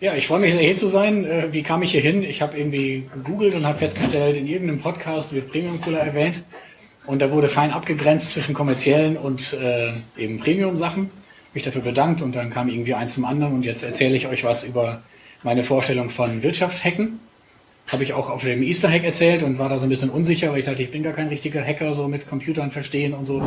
Ja, ich freue mich hier zu sein. Äh, wie kam ich hier hin? Ich habe irgendwie gegoogelt und habe festgestellt, in irgendeinem Podcast wird Premium Cooler erwähnt. Und da wurde fein abgegrenzt zwischen kommerziellen und äh, eben Premium-Sachen. Mich dafür bedankt und dann kam irgendwie eins zum anderen und jetzt erzähle ich euch was über meine Vorstellung von Wirtschaft hacken. Habe ich auch auf dem Easter Hack erzählt und war da so ein bisschen unsicher, weil ich dachte, ich bin gar kein richtiger Hacker, so mit Computern verstehen und so.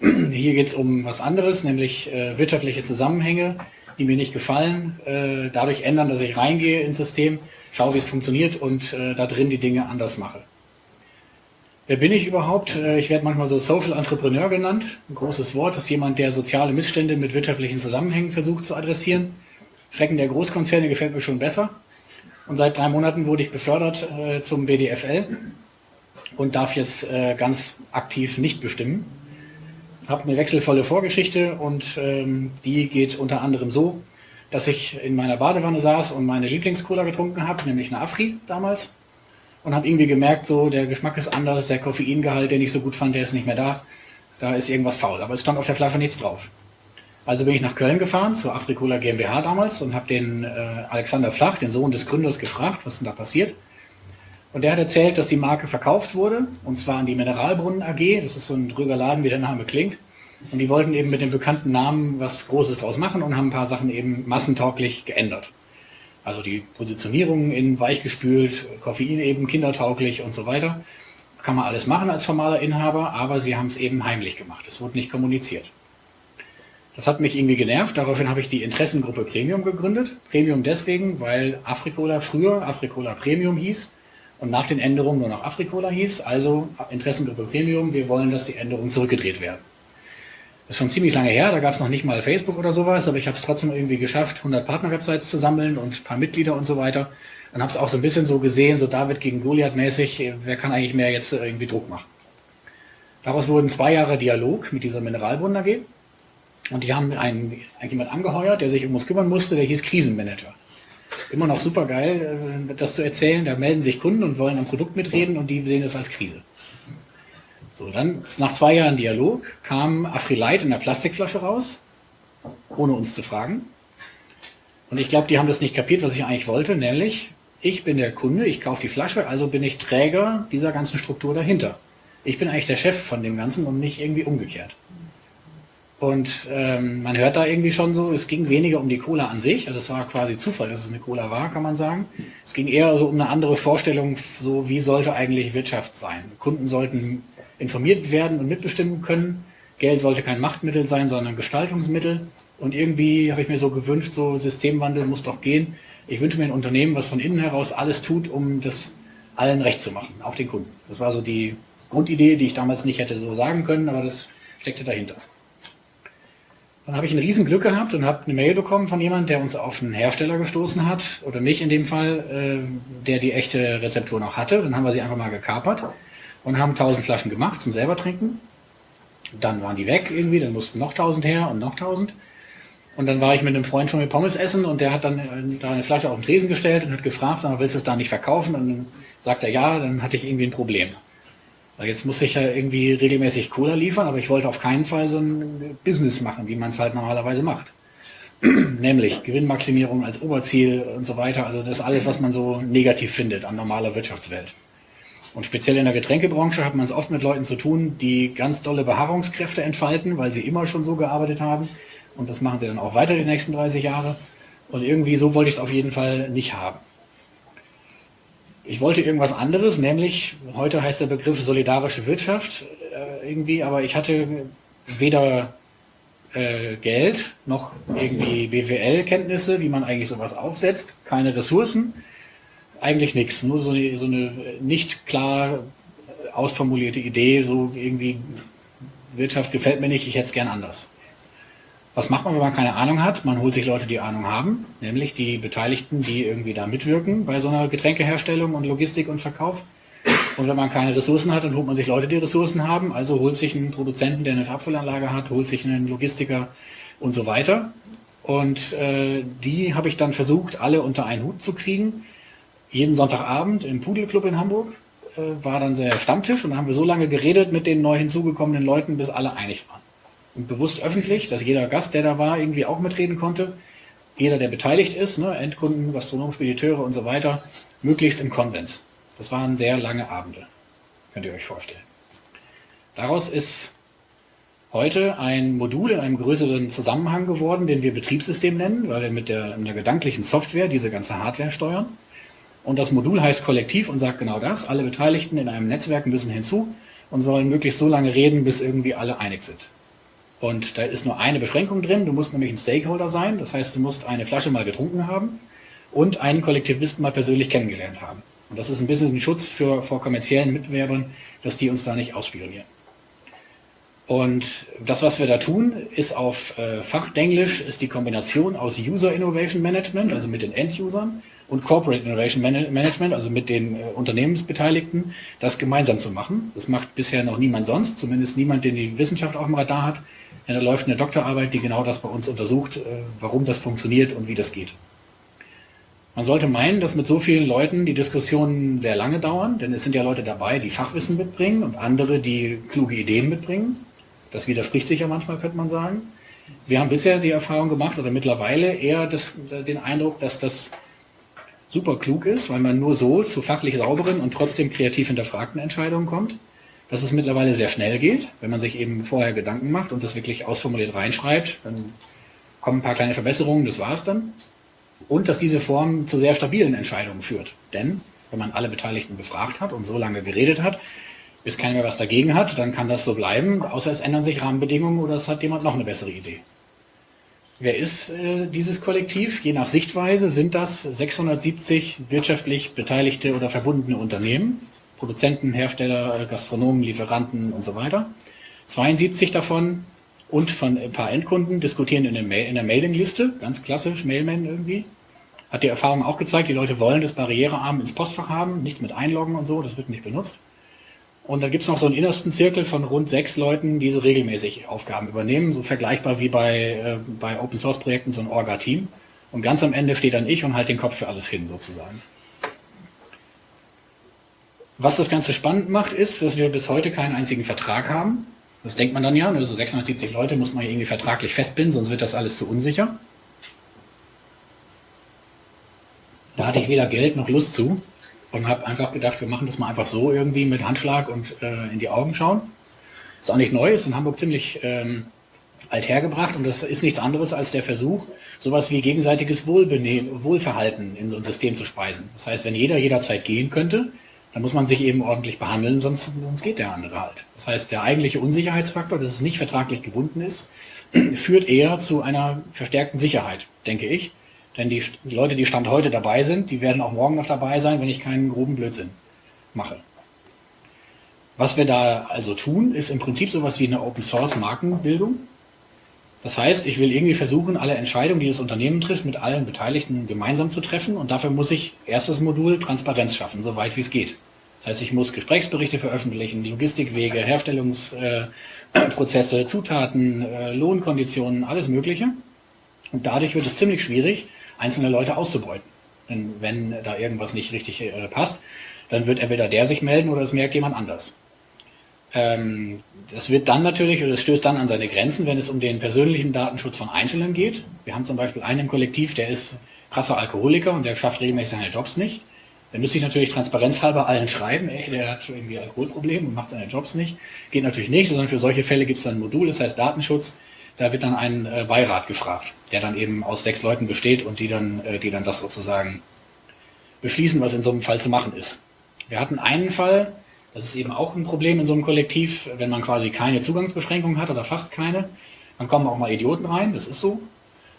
Hier geht es um was anderes, nämlich äh, wirtschaftliche Zusammenhänge, die mir nicht gefallen, äh, dadurch ändern, dass ich reingehe ins System, schaue, wie es funktioniert und äh, da drin die Dinge anders mache. Wer bin ich überhaupt? Äh, ich werde manchmal so Social Entrepreneur genannt. Ein großes Wort. Das ist jemand, der soziale Missstände mit wirtschaftlichen Zusammenhängen versucht zu adressieren. Schrecken der Großkonzerne gefällt mir schon besser. Und seit drei Monaten wurde ich befördert äh, zum BDFL und darf jetzt äh, ganz aktiv nicht bestimmen. Habe eine wechselvolle Vorgeschichte und ähm, die geht unter anderem so, dass ich in meiner Badewanne saß und meine Lieblingscola getrunken habe, nämlich eine Afri damals. Und habe irgendwie gemerkt, so der Geschmack ist anders, der Koffeingehalt, den ich so gut fand, der ist nicht mehr da. Da ist irgendwas faul. Aber es stand auf der Flasche nichts drauf. Also bin ich nach Köln gefahren, zur Afrikola GmbH damals und habe den äh, Alexander Flach, den Sohn des Gründers, gefragt, was denn da passiert. Und der hat erzählt, dass die Marke verkauft wurde, und zwar an die Mineralbrunnen AG. Das ist so ein drüger Laden, wie der Name klingt. Und die wollten eben mit dem bekannten Namen was Großes draus machen und haben ein paar Sachen eben massentauglich geändert. Also die Positionierung in weichgespült, Koffein eben kindertauglich und so weiter. Kann man alles machen als formaler Inhaber, aber sie haben es eben heimlich gemacht. Es wurde nicht kommuniziert. Das hat mich irgendwie genervt. Daraufhin habe ich die Interessengruppe Premium gegründet. Premium deswegen, weil Afrikola früher Afrikola Premium hieß und nach den Änderungen nur noch Afrikola hieß. Also Interessengruppe Premium, wir wollen, dass die Änderungen zurückgedreht werden. Das ist schon ziemlich lange her, da gab es noch nicht mal Facebook oder sowas, aber ich habe es trotzdem irgendwie geschafft, 100 Partner-Websites zu sammeln und ein paar Mitglieder und so weiter. Und habe es auch so ein bisschen so gesehen, so David gegen Goliath mäßig, wer kann eigentlich mehr jetzt irgendwie Druck machen. Daraus wurden zwei Jahre Dialog mit dieser Mineralbrunnen AG. Und die haben einen, jemand angeheuert, der sich um uns kümmern musste, der hieß Krisenmanager. Immer noch super geil, äh, das zu erzählen. Da melden sich Kunden und wollen am Produkt mitreden und die sehen das als Krise. So, dann nach zwei Jahren Dialog kam Afrilite in der Plastikflasche raus, ohne uns zu fragen. Und ich glaube, die haben das nicht kapiert, was ich eigentlich wollte, nämlich ich bin der Kunde, ich kaufe die Flasche, also bin ich Träger dieser ganzen Struktur dahinter. Ich bin eigentlich der Chef von dem Ganzen und nicht irgendwie umgekehrt. Und ähm, man hört da irgendwie schon so, es ging weniger um die Cola an sich, also es war quasi Zufall, dass es eine Cola war, kann man sagen. Es ging eher so um eine andere Vorstellung, so wie sollte eigentlich Wirtschaft sein. Kunden sollten informiert werden und mitbestimmen können. Geld sollte kein Machtmittel sein, sondern Gestaltungsmittel. Und irgendwie habe ich mir so gewünscht, so Systemwandel muss doch gehen. Ich wünsche mir ein Unternehmen, was von innen heraus alles tut, um das allen recht zu machen, auch den Kunden. Das war so die Grundidee, die ich damals nicht hätte so sagen können, aber das steckte dahinter. Dann habe ich ein Riesenglück gehabt und habe eine Mail bekommen von jemandem, der uns auf einen Hersteller gestoßen hat, oder mich in dem Fall, äh, der die echte Rezeptur noch hatte. Dann haben wir sie einfach mal gekapert und haben 1000 Flaschen gemacht zum selber trinken. Dann waren die weg irgendwie, dann mussten noch 1000 her und noch 1000. Und dann war ich mit einem Freund von mir Pommes essen und der hat dann äh, da eine Flasche auf den Tresen gestellt und hat gefragt, sag mal, willst du es da nicht verkaufen? Und dann sagt er ja, dann hatte ich irgendwie ein Problem. Jetzt muss ich ja irgendwie regelmäßig Cola liefern, aber ich wollte auf keinen Fall so ein Business machen, wie man es halt normalerweise macht. Nämlich Gewinnmaximierung als Oberziel und so weiter. Also das ist alles, was man so negativ findet an normaler Wirtschaftswelt. Und speziell in der Getränkebranche hat man es oft mit Leuten zu tun, die ganz dolle Beharrungskräfte entfalten, weil sie immer schon so gearbeitet haben. Und das machen sie dann auch weiter die nächsten 30 Jahre. Und irgendwie so wollte ich es auf jeden Fall nicht haben. Ich wollte irgendwas anderes, nämlich, heute heißt der Begriff solidarische Wirtschaft äh, irgendwie, aber ich hatte weder äh, Geld noch irgendwie BWL-Kenntnisse, wie man eigentlich sowas aufsetzt, keine Ressourcen, eigentlich nichts, nur so eine, so eine nicht klar ausformulierte Idee, so irgendwie Wirtschaft gefällt mir nicht, ich hätte es gern anders. Was macht man, wenn man keine Ahnung hat? Man holt sich Leute, die Ahnung haben, nämlich die Beteiligten, die irgendwie da mitwirken bei so einer Getränkeherstellung und Logistik und Verkauf. Und wenn man keine Ressourcen hat, dann holt man sich Leute, die Ressourcen haben, also holt sich einen Produzenten, der eine Abfüllanlage hat, holt sich einen Logistiker und so weiter. Und äh, die habe ich dann versucht, alle unter einen Hut zu kriegen. Jeden Sonntagabend im Pudelclub in Hamburg äh, war dann der Stammtisch und da haben wir so lange geredet mit den neu hinzugekommenen Leuten, bis alle einig waren und bewusst öffentlich, dass jeder Gast, der da war, irgendwie auch mitreden konnte. jeder, der beteiligt ist, ne, Endkunden, Gastronomen, Spediteure und so weiter, möglichst im Konsens. Das waren sehr lange Abende, könnt ihr euch vorstellen. Daraus ist heute ein Modul in einem größeren Zusammenhang geworden, den wir Betriebssystem nennen, weil wir mit der, mit der gedanklichen Software diese ganze Hardware steuern. Und das Modul heißt Kollektiv und sagt genau das. Alle Beteiligten in einem Netzwerk müssen hinzu und sollen möglichst so lange reden, bis irgendwie alle einig sind. Und da ist nur eine Beschränkung drin. Du musst nämlich ein Stakeholder sein. Das heißt, du musst eine Flasche mal getrunken haben und einen Kollektivisten mal persönlich kennengelernt haben. Und das ist ein bisschen ein Schutz für, vor kommerziellen Mitbewerbern, dass die uns da nicht ausspionieren. Und das, was wir da tun, ist auf äh, Fachdenglisch, ist die Kombination aus User Innovation Management, also mit den End-Usern, und Corporate Innovation Management, also mit den äh, Unternehmensbeteiligten, das gemeinsam zu machen. Das macht bisher noch niemand sonst, zumindest niemand, den die Wissenschaft auf dem Radar hat. Denn da läuft eine Doktorarbeit, die genau das bei uns untersucht, äh, warum das funktioniert und wie das geht. Man sollte meinen, dass mit so vielen Leuten die Diskussionen sehr lange dauern, denn es sind ja Leute dabei, die Fachwissen mitbringen und andere, die kluge Ideen mitbringen. Das widerspricht sich ja manchmal, könnte man sagen. Wir haben bisher die Erfahrung gemacht oder mittlerweile eher das, den Eindruck, dass das super klug ist, weil man nur so zu fachlich sauberen und trotzdem kreativ hinterfragten Entscheidungen kommt. Dass es mittlerweile sehr schnell geht, wenn man sich eben vorher Gedanken macht und das wirklich ausformuliert reinschreibt, dann kommen ein paar kleine Verbesserungen, das war es dann. Und dass diese Form zu sehr stabilen Entscheidungen führt. Denn wenn man alle Beteiligten befragt hat und so lange geredet hat, bis keiner mehr was dagegen hat, dann kann das so bleiben, außer es ändern sich Rahmenbedingungen oder es hat jemand noch eine bessere Idee. Wer ist äh, dieses Kollektiv? Je nach Sichtweise sind das 670 wirtschaftlich beteiligte oder verbundene Unternehmen, Produzenten, Hersteller, Gastronomen, Lieferanten und so weiter. 72 davon und von ein paar Endkunden diskutieren in der, Mail der Mailingliste, ganz klassisch, Mailman irgendwie. Hat die Erfahrung auch gezeigt, die Leute wollen das barrierearm ins Postfach haben, nicht mit einloggen und so, das wird nicht benutzt. Und dann gibt es noch so einen innersten Zirkel von rund sechs Leuten, die so regelmäßig Aufgaben übernehmen, so vergleichbar wie bei, äh, bei Open Source Projekten so ein Orga-Team. Und ganz am Ende steht dann ich und halte den Kopf für alles hin, sozusagen. Was das Ganze spannend macht, ist, dass wir bis heute keinen einzigen Vertrag haben. Das denkt man dann ja, ne? so 670 Leute muss man irgendwie vertraglich festbinden, sonst wird das alles zu unsicher. Da hatte ich weder Geld noch Lust zu und habe einfach gedacht, wir machen das mal einfach so irgendwie mit Handschlag und äh, in die Augen schauen. Ist auch nicht neu, ist in Hamburg ziemlich ähm, alt hergebracht und das ist nichts anderes als der Versuch, sowas wie gegenseitiges Wohlbenehmen, Wohlverhalten in so ein System zu speisen. Das heißt, wenn jeder jederzeit gehen könnte, dann muss man sich eben ordentlich behandeln, sonst, sonst geht der andere halt. Das heißt, der eigentliche Unsicherheitsfaktor, dass es nicht vertraglich gebunden ist, führt eher zu einer verstärkten Sicherheit, denke ich. Denn die, die Leute, die Stand heute dabei sind, die werden auch morgen noch dabei sein, wenn ich keinen groben Blödsinn mache. Was wir da also tun, ist im Prinzip sowas wie eine Open Source Markenbildung. Das heißt, ich will irgendwie versuchen, alle Entscheidungen, die das Unternehmen trifft, mit allen Beteiligten gemeinsam zu treffen. Und dafür muss ich erstes Modul Transparenz schaffen, so weit wie es geht. Das heißt, ich muss Gesprächsberichte veröffentlichen, Logistikwege, Herstellungsprozesse, äh, Zutaten, äh, Lohnkonditionen, alles Mögliche. Und dadurch wird es ziemlich schwierig, einzelne Leute auszubeuten. Denn wenn da irgendwas nicht richtig äh, passt, dann wird entweder der sich melden oder es merkt jemand anders. Ähm, das wird dann natürlich, oder es stößt dann an seine Grenzen, wenn es um den persönlichen Datenschutz von Einzelnen geht. Wir haben zum Beispiel einen im Kollektiv, der ist krasser Alkoholiker und der schafft regelmäßig seine Jobs nicht. Dann müsste ich natürlich transparenzhalber allen schreiben, ey, der hat irgendwie Alkoholprobleme und macht seine Jobs nicht. Geht natürlich nicht, sondern für solche Fälle gibt es dann ein Modul, das heißt Datenschutz da wird dann ein äh, Beirat gefragt, der dann eben aus sechs Leuten besteht und die dann, äh, die dann das sozusagen beschließen, was in so einem Fall zu machen ist. Wir hatten einen Fall, das ist eben auch ein Problem in so einem Kollektiv, wenn man quasi keine Zugangsbeschränkung hat oder fast keine, dann kommen auch mal Idioten rein, das ist so.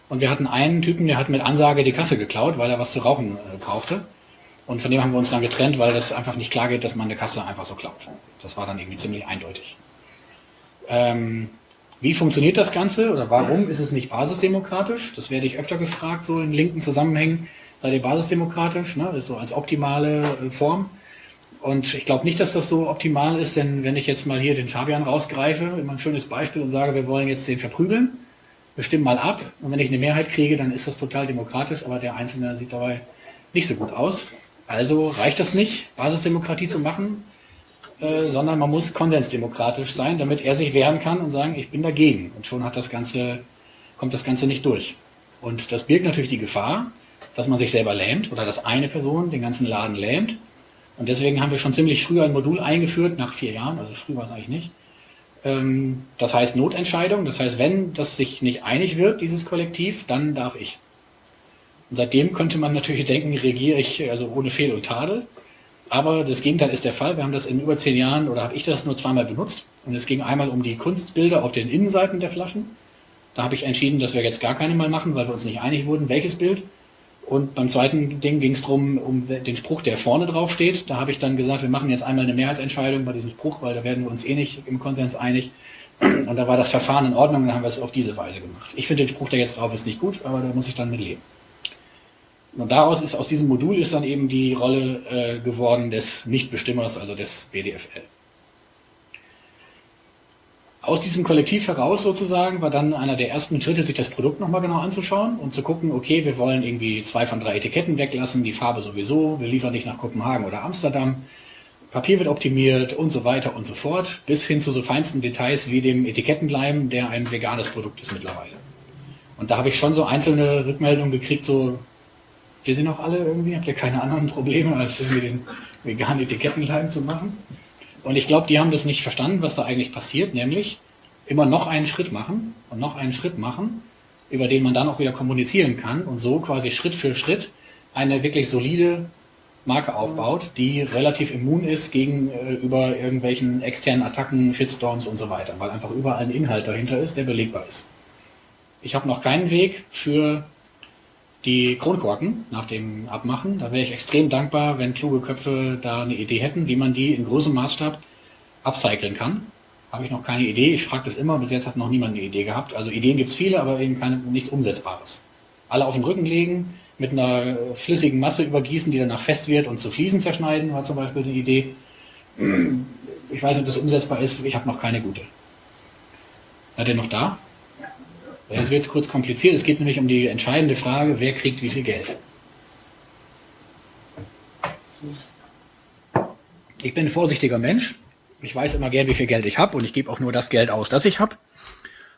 Und wir hatten einen Typen, der hat mit Ansage die Kasse geklaut, weil er was zu rauchen äh, brauchte. Und von dem haben wir uns dann getrennt, weil das einfach nicht klar geht, dass man eine Kasse einfach so klaut. Das war dann irgendwie ziemlich eindeutig. Ähm, wie funktioniert das Ganze oder warum ist es nicht basisdemokratisch? Das werde ich öfter gefragt, so in linken Zusammenhängen. Seid ihr basisdemokratisch? Ne? So als optimale äh, Form. Und ich glaube nicht, dass das so optimal ist, denn wenn ich jetzt mal hier den Fabian rausgreife, immer ein schönes Beispiel und sage, wir wollen jetzt den verprügeln, wir stimmen mal ab und wenn ich eine Mehrheit kriege, dann ist das total demokratisch, aber der Einzelne sieht dabei nicht so gut aus. Also reicht das nicht, Basisdemokratie zu machen? Äh, sondern man muss konsensdemokratisch sein, damit er sich wehren kann und sagen, ich bin dagegen. Und schon hat das Ganze, kommt das Ganze nicht durch. Und das birgt natürlich die Gefahr, dass man sich selber lähmt oder dass eine Person den ganzen Laden lähmt. Und deswegen haben wir schon ziemlich früh ein Modul eingeführt, nach vier Jahren, also früh war es eigentlich nicht. Ähm, das heißt Notentscheidung, das heißt, wenn das sich nicht einig wird, dieses Kollektiv, dann darf ich. Und seitdem könnte man natürlich denken, regiere ich also ohne Fehl und Tadel. Aber das Gegenteil ist der Fall. Wir haben das in über zehn Jahren oder habe ich das nur zweimal benutzt. Und es ging einmal um die Kunstbilder auf den Innenseiten der Flaschen. Da habe ich entschieden, dass wir jetzt gar keine mal machen, weil wir uns nicht einig wurden, welches Bild. Und beim zweiten Ding ging es darum, um den Spruch, der vorne drauf steht. Da habe ich dann gesagt, wir machen jetzt einmal eine Mehrheitsentscheidung bei diesem Spruch, weil da werden wir uns eh nicht im Konsens einig. Und da war das Verfahren in Ordnung, dann haben wir es auf diese Weise gemacht. Ich finde den Spruch, der jetzt drauf ist, nicht gut, aber da muss ich dann mit leben. Und daraus ist, aus diesem Modul ist dann eben die Rolle äh, geworden des Nichtbestimmers, also des BDFL. Aus diesem Kollektiv heraus sozusagen war dann einer der ersten Schritte, sich das Produkt nochmal genau anzuschauen und zu gucken, okay, wir wollen irgendwie zwei von drei Etiketten weglassen, die Farbe sowieso, wir liefern nicht nach Kopenhagen oder Amsterdam, Papier wird optimiert und so weiter und so fort, bis hin zu so feinsten Details wie dem Etikettenbleiben, der ein veganes Produkt ist mittlerweile. Und da habe ich schon so einzelne Rückmeldungen gekriegt, so, ihr sie noch alle irgendwie, habt ihr keine anderen Probleme, als irgendwie den veganen Etikettenleim zu machen? Und ich glaube, die haben das nicht verstanden, was da eigentlich passiert, nämlich immer noch einen Schritt machen und noch einen Schritt machen, über den man dann auch wieder kommunizieren kann und so quasi Schritt für Schritt eine wirklich solide Marke aufbaut, die relativ immun ist gegenüber äh, irgendwelchen externen Attacken, Shitstorms und so weiter, weil einfach überall ein Inhalt dahinter ist, der belegbar ist. Ich habe noch keinen Weg für die Kronkorken nach dem Abmachen. Da wäre ich extrem dankbar, wenn kluge Köpfe da eine Idee hätten, wie man die in großem Maßstab upcyclen kann. Habe ich noch keine Idee. Ich frage das immer. Bis jetzt hat noch niemand eine Idee gehabt. Also Ideen gibt es viele, aber eben keine, nichts Umsetzbares. Alle auf den Rücken legen, mit einer flüssigen Masse übergießen, die danach fest wird und zu Fliesen zerschneiden, war zum Beispiel eine Idee. Ich weiß nicht, ob das umsetzbar ist. Ich habe noch keine gute. Seid ihr noch da? Das wird jetzt kurz kompliziert. Es geht nämlich um die entscheidende Frage, wer kriegt wie viel Geld. Ich bin ein vorsichtiger Mensch. Ich weiß immer gern, wie viel Geld ich habe und ich gebe auch nur das Geld aus, das ich habe.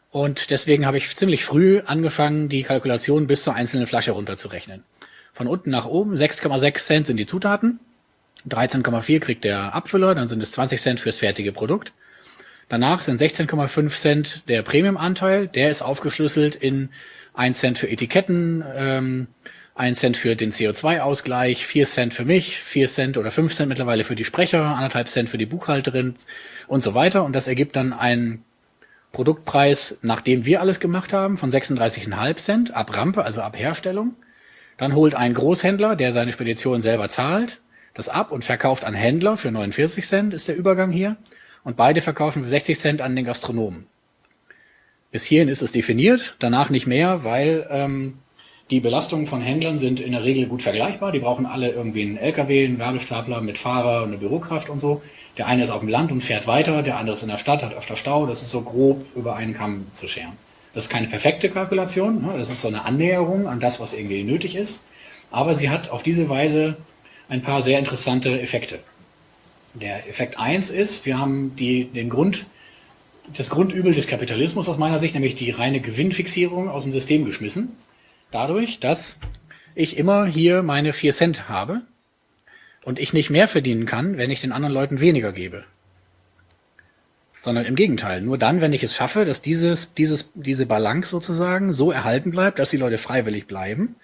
Und deswegen habe ich ziemlich früh angefangen, die Kalkulation bis zur einzelnen Flasche runterzurechnen. Von unten nach oben 6,6 Cent sind die Zutaten, 13,4 kriegt der Abfüller, dann sind es 20 Cent fürs fertige Produkt. Danach sind 16,5 Cent der Premium-Anteil. Der ist aufgeschlüsselt in 1 Cent für Etiketten, ähm, 1 Cent für den CO2-Ausgleich, 4 Cent für mich, 4 Cent oder 5 Cent mittlerweile für die Sprecher, 1,5 Cent für die Buchhalterin und so weiter. Und das ergibt dann einen Produktpreis, nachdem wir alles gemacht haben, von 36,5 Cent ab Rampe, also ab Herstellung. Dann holt ein Großhändler, der seine Spedition selber zahlt, das ab und verkauft an Händler für 49 Cent, ist der Übergang hier und beide verkaufen für 60 Cent an den Gastronomen. Bis hierhin ist es definiert, danach nicht mehr, weil ähm, die Belastungen von Händlern sind in der Regel gut vergleichbar. Die brauchen alle irgendwie einen LKW, einen Werbestapler mit Fahrer und eine Bürokraft und so. Der eine ist auf dem Land und fährt weiter, der andere ist in der Stadt, hat öfter Stau. Das ist so grob über einen Kamm zu scheren. Das ist keine perfekte Kalkulation, ne? das ist so eine Annäherung an das, was irgendwie nötig ist. Aber sie hat auf diese Weise ein paar sehr interessante Effekte. Der Effekt 1 ist, wir haben die, den Grund, das Grundübel des Kapitalismus aus meiner Sicht, nämlich die reine Gewinnfixierung aus dem System geschmissen. Dadurch, dass ich immer hier meine 4 Cent habe und ich nicht mehr verdienen kann, wenn ich den anderen Leuten weniger gebe. Sondern im Gegenteil. Nur dann, wenn ich es schaffe, dass dieses, dieses, diese Balance sozusagen so erhalten bleibt, dass die Leute freiwillig bleiben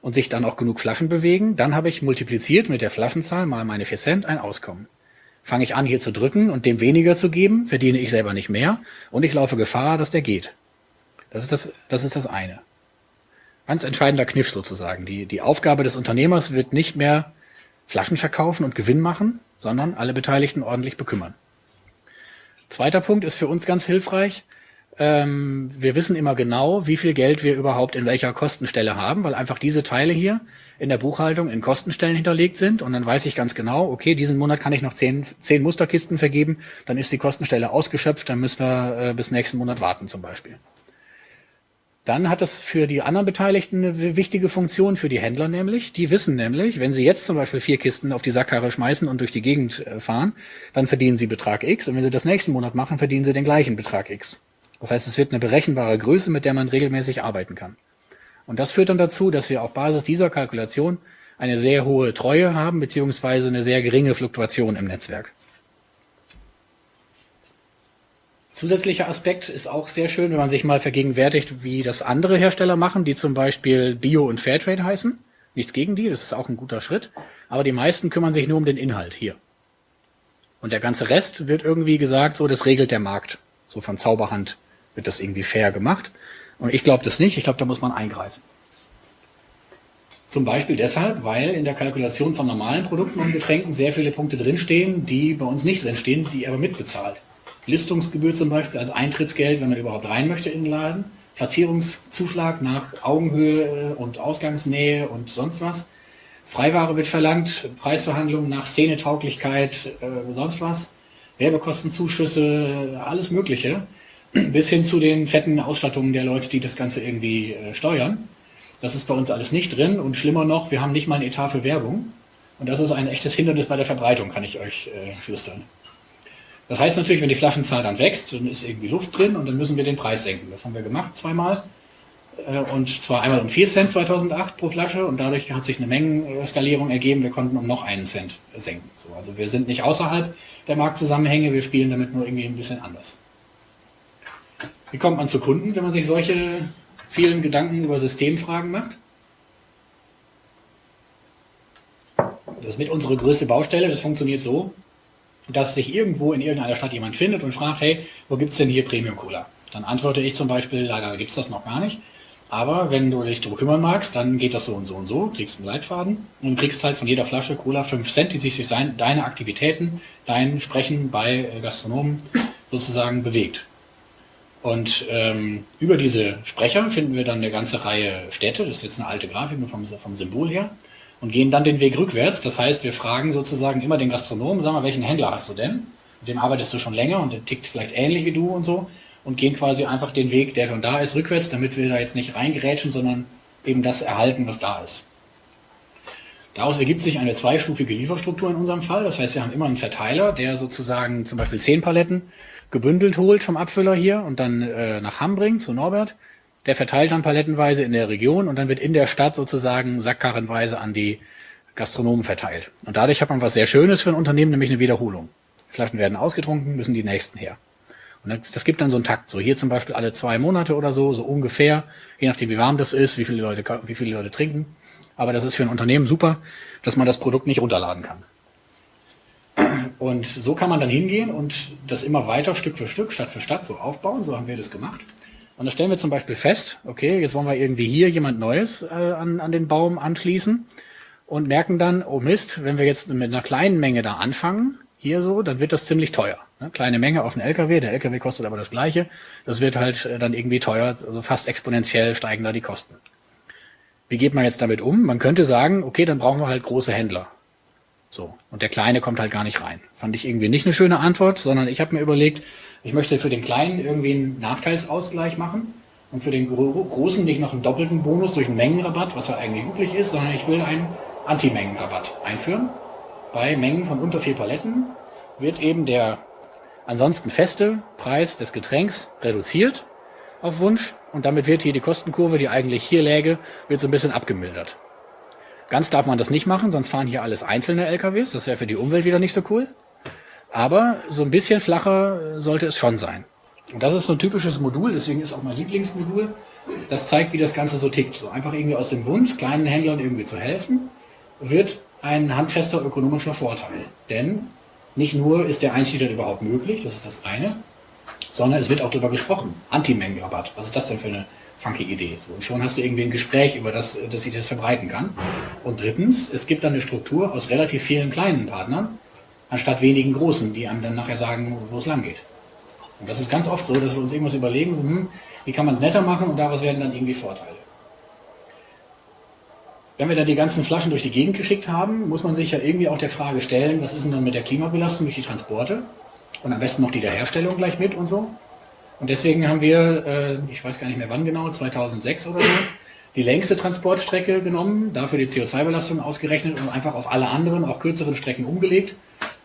und sich dann auch genug Flaschen bewegen, dann habe ich multipliziert mit der Flaschenzahl mal meine 4 Cent ein Auskommen fange ich an, hier zu drücken und dem weniger zu geben, verdiene ich selber nicht mehr und ich laufe Gefahr, dass der geht. Das ist das, das ist das eine. Ganz entscheidender Kniff sozusagen. Die, die Aufgabe des Unternehmers wird nicht mehr Flaschen verkaufen und Gewinn machen, sondern alle Beteiligten ordentlich bekümmern. Zweiter Punkt ist für uns ganz hilfreich. Ähm, wir wissen immer genau, wie viel Geld wir überhaupt in welcher Kostenstelle haben, weil einfach diese Teile hier in der Buchhaltung in Kostenstellen hinterlegt sind und dann weiß ich ganz genau, okay, diesen Monat kann ich noch zehn, zehn Musterkisten vergeben, dann ist die Kostenstelle ausgeschöpft, dann müssen wir äh, bis nächsten Monat warten zum Beispiel. Dann hat das für die anderen Beteiligten eine wichtige Funktion für die Händler nämlich. Die wissen nämlich, wenn sie jetzt zum Beispiel vier Kisten auf die Sackkarre schmeißen und durch die Gegend äh, fahren, dann verdienen sie Betrag X und wenn sie das nächsten Monat machen, verdienen sie den gleichen Betrag X. Das heißt, es wird eine berechenbare Größe, mit der man regelmäßig arbeiten kann. Und das führt dann dazu, dass wir auf Basis dieser Kalkulation eine sehr hohe Treue haben, beziehungsweise eine sehr geringe Fluktuation im Netzwerk. Zusätzlicher Aspekt ist auch sehr schön, wenn man sich mal vergegenwärtigt, wie das andere Hersteller machen, die zum Beispiel Bio und Fairtrade heißen. Nichts gegen die, das ist auch ein guter Schritt. Aber die meisten kümmern sich nur um den Inhalt hier. Und der ganze Rest wird irgendwie gesagt, so das regelt der Markt. So von Zauberhand wird das irgendwie fair gemacht. Und ich glaube das nicht. Ich glaube, da muss man eingreifen. Zum Beispiel deshalb, weil in der Kalkulation von normalen Produkten und Getränken sehr viele Punkte drinstehen, die bei uns nicht drinstehen, die aber mitbezahlt. Listungsgebühr zum Beispiel als Eintrittsgeld, wenn man überhaupt rein möchte in den Laden, Platzierungszuschlag nach Augenhöhe und Ausgangsnähe und sonst was. Freiware wird verlangt, Preisverhandlungen nach Szenetauglichkeit, äh, sonst was, Werbekostenzuschüsse, alles Mögliche, bis hin zu den fetten Ausstattungen der Leute, die das Ganze irgendwie äh, steuern. Das ist bei uns alles nicht drin und schlimmer noch, wir haben nicht mal ein Etat für Werbung. Und das ist ein echtes Hindernis bei der Verbreitung, kann ich euch äh, flüstern. Das heißt natürlich, wenn die Flaschenzahl dann wächst, dann ist irgendwie Luft drin und dann müssen wir den Preis senken. Das haben wir gemacht zweimal. Äh, und zwar einmal um 4 Cent 2008 pro Flasche und dadurch hat sich eine Mengenskalierung ergeben. Wir konnten um noch einen Cent senken. So, also wir sind nicht außerhalb der Marktzusammenhänge, wir spielen damit nur irgendwie ein bisschen anders. Wie kommt man zu Kunden, wenn man sich solche vielen Gedanken über Systemfragen macht? Das ist mit unsere größte Baustelle. Das funktioniert so, dass sich irgendwo in irgendeiner Stadt jemand findet und fragt, hey, wo gibt es denn hier Premium Cola? Dann antworte ich zum Beispiel, leider gibt es das noch gar nicht. Aber wenn du dich darum kümmern magst, dann geht das so und so und so, kriegst einen Leitfaden und kriegst halt von jeder Flasche Cola 5 Cent, die sich durch deine Aktivitäten, dein Sprechen bei äh, Gastronomen sozusagen bewegt. Und ähm, über diese Sprecher finden wir dann eine ganze Reihe Städte, das ist jetzt eine alte Grafik nur vom, vom Symbol her, und gehen dann den Weg rückwärts. Das heißt, wir fragen sozusagen immer den Gastronomen, sag mal, welchen Händler hast du denn? Mit dem arbeitest du schon länger und der tickt vielleicht ähnlich wie du und so. Und gehen quasi einfach den Weg, der schon da ist, rückwärts, damit wir da jetzt nicht reingerätschen, sondern eben das erhalten, was da ist. Daraus ergibt sich eine zweistufige Lieferstruktur in unserem Fall. Das heißt, wir haben immer einen Verteiler, der sozusagen zum Beispiel zehn Paletten gebündelt holt vom Abfüller hier und dann äh, nach Hamm bringt zu Norbert der verteilt dann palettenweise in der Region und dann wird in der Stadt sozusagen sackkarrenweise an die Gastronomen verteilt. Und dadurch hat man was sehr Schönes für ein Unternehmen, nämlich eine Wiederholung. Flaschen werden ausgetrunken, müssen die nächsten her. Und das, das gibt dann so einen Takt. So hier zum Beispiel alle zwei Monate oder so, so ungefähr, je nachdem wie warm das ist, wie viele Leute, wie viele Leute trinken. Aber das ist für ein Unternehmen super, dass man das Produkt nicht runterladen kann. Und so kann man dann hingehen und das immer weiter Stück für Stück, Stadt für Stadt so aufbauen. So haben wir das gemacht. Und da stellen wir zum Beispiel fest, okay, jetzt wollen wir irgendwie hier jemand Neues äh, an, an den Baum anschließen und merken dann, oh Mist, wenn wir jetzt mit einer kleinen Menge da anfangen, hier so, dann wird das ziemlich teuer. Ne? Kleine Menge auf einen LKW, der LKW kostet aber das gleiche. Das wird halt äh, dann irgendwie teuer, also fast exponentiell steigen da die Kosten. Wie geht man jetzt damit um? Man könnte sagen, okay, dann brauchen wir halt große Händler. So. Und der Kleine kommt halt gar nicht rein. Fand ich irgendwie nicht eine schöne Antwort, sondern ich habe mir überlegt, ich möchte für den Kleinen irgendwie einen Nachteilsausgleich machen und für den Großen nicht noch einen doppelten Bonus durch einen Mengenrabatt, was ja eigentlich üblich ist, sondern ich will einen Anti-Mengenrabatt einführen. Bei Mengen von unter vier Paletten wird eben der ansonsten feste Preis des Getränks reduziert auf Wunsch und damit wird hier die Kostenkurve, die eigentlich hier läge, wird so ein bisschen abgemildert. Ganz darf man das nicht machen, sonst fahren hier alles einzelne LKWs. Das wäre für die Umwelt wieder nicht so cool. Aber so ein bisschen flacher sollte es schon sein. Und das ist so ein typisches Modul, deswegen ist auch mein Lieblingsmodul. Das zeigt, wie das Ganze so tickt. So einfach irgendwie aus dem Wunsch, kleinen Händlern irgendwie zu helfen, wird ein handfester ökonomischer Vorteil. Denn nicht nur ist der Einstieg überhaupt möglich, das ist das eine, sondern es wird auch darüber gesprochen. Anti-Mengenrabatt. Was ist das denn für eine funky Idee? So, und schon hast du irgendwie ein Gespräch, über das, dass sich das verbreiten kann. Und drittens, es gibt dann eine Struktur aus relativ vielen kleinen Partnern, anstatt wenigen großen, die einem dann nachher sagen, wo es lang geht. Und das ist ganz oft so, dass wir uns irgendwas überlegen, so, hm, wie kann man es netter machen und daraus werden dann irgendwie Vorteile. Wenn wir dann die ganzen Flaschen durch die Gegend geschickt haben, muss man sich ja irgendwie auch der Frage stellen, was ist denn dann mit der Klimabelastung durch die Transporte? Und am besten noch die der Herstellung gleich mit und so. Und deswegen haben wir, äh, ich weiß gar nicht mehr wann genau, 2006 oder so, die längste Transportstrecke genommen, dafür die CO2-Belastung ausgerechnet und einfach auf alle anderen, auch kürzeren Strecken umgelegt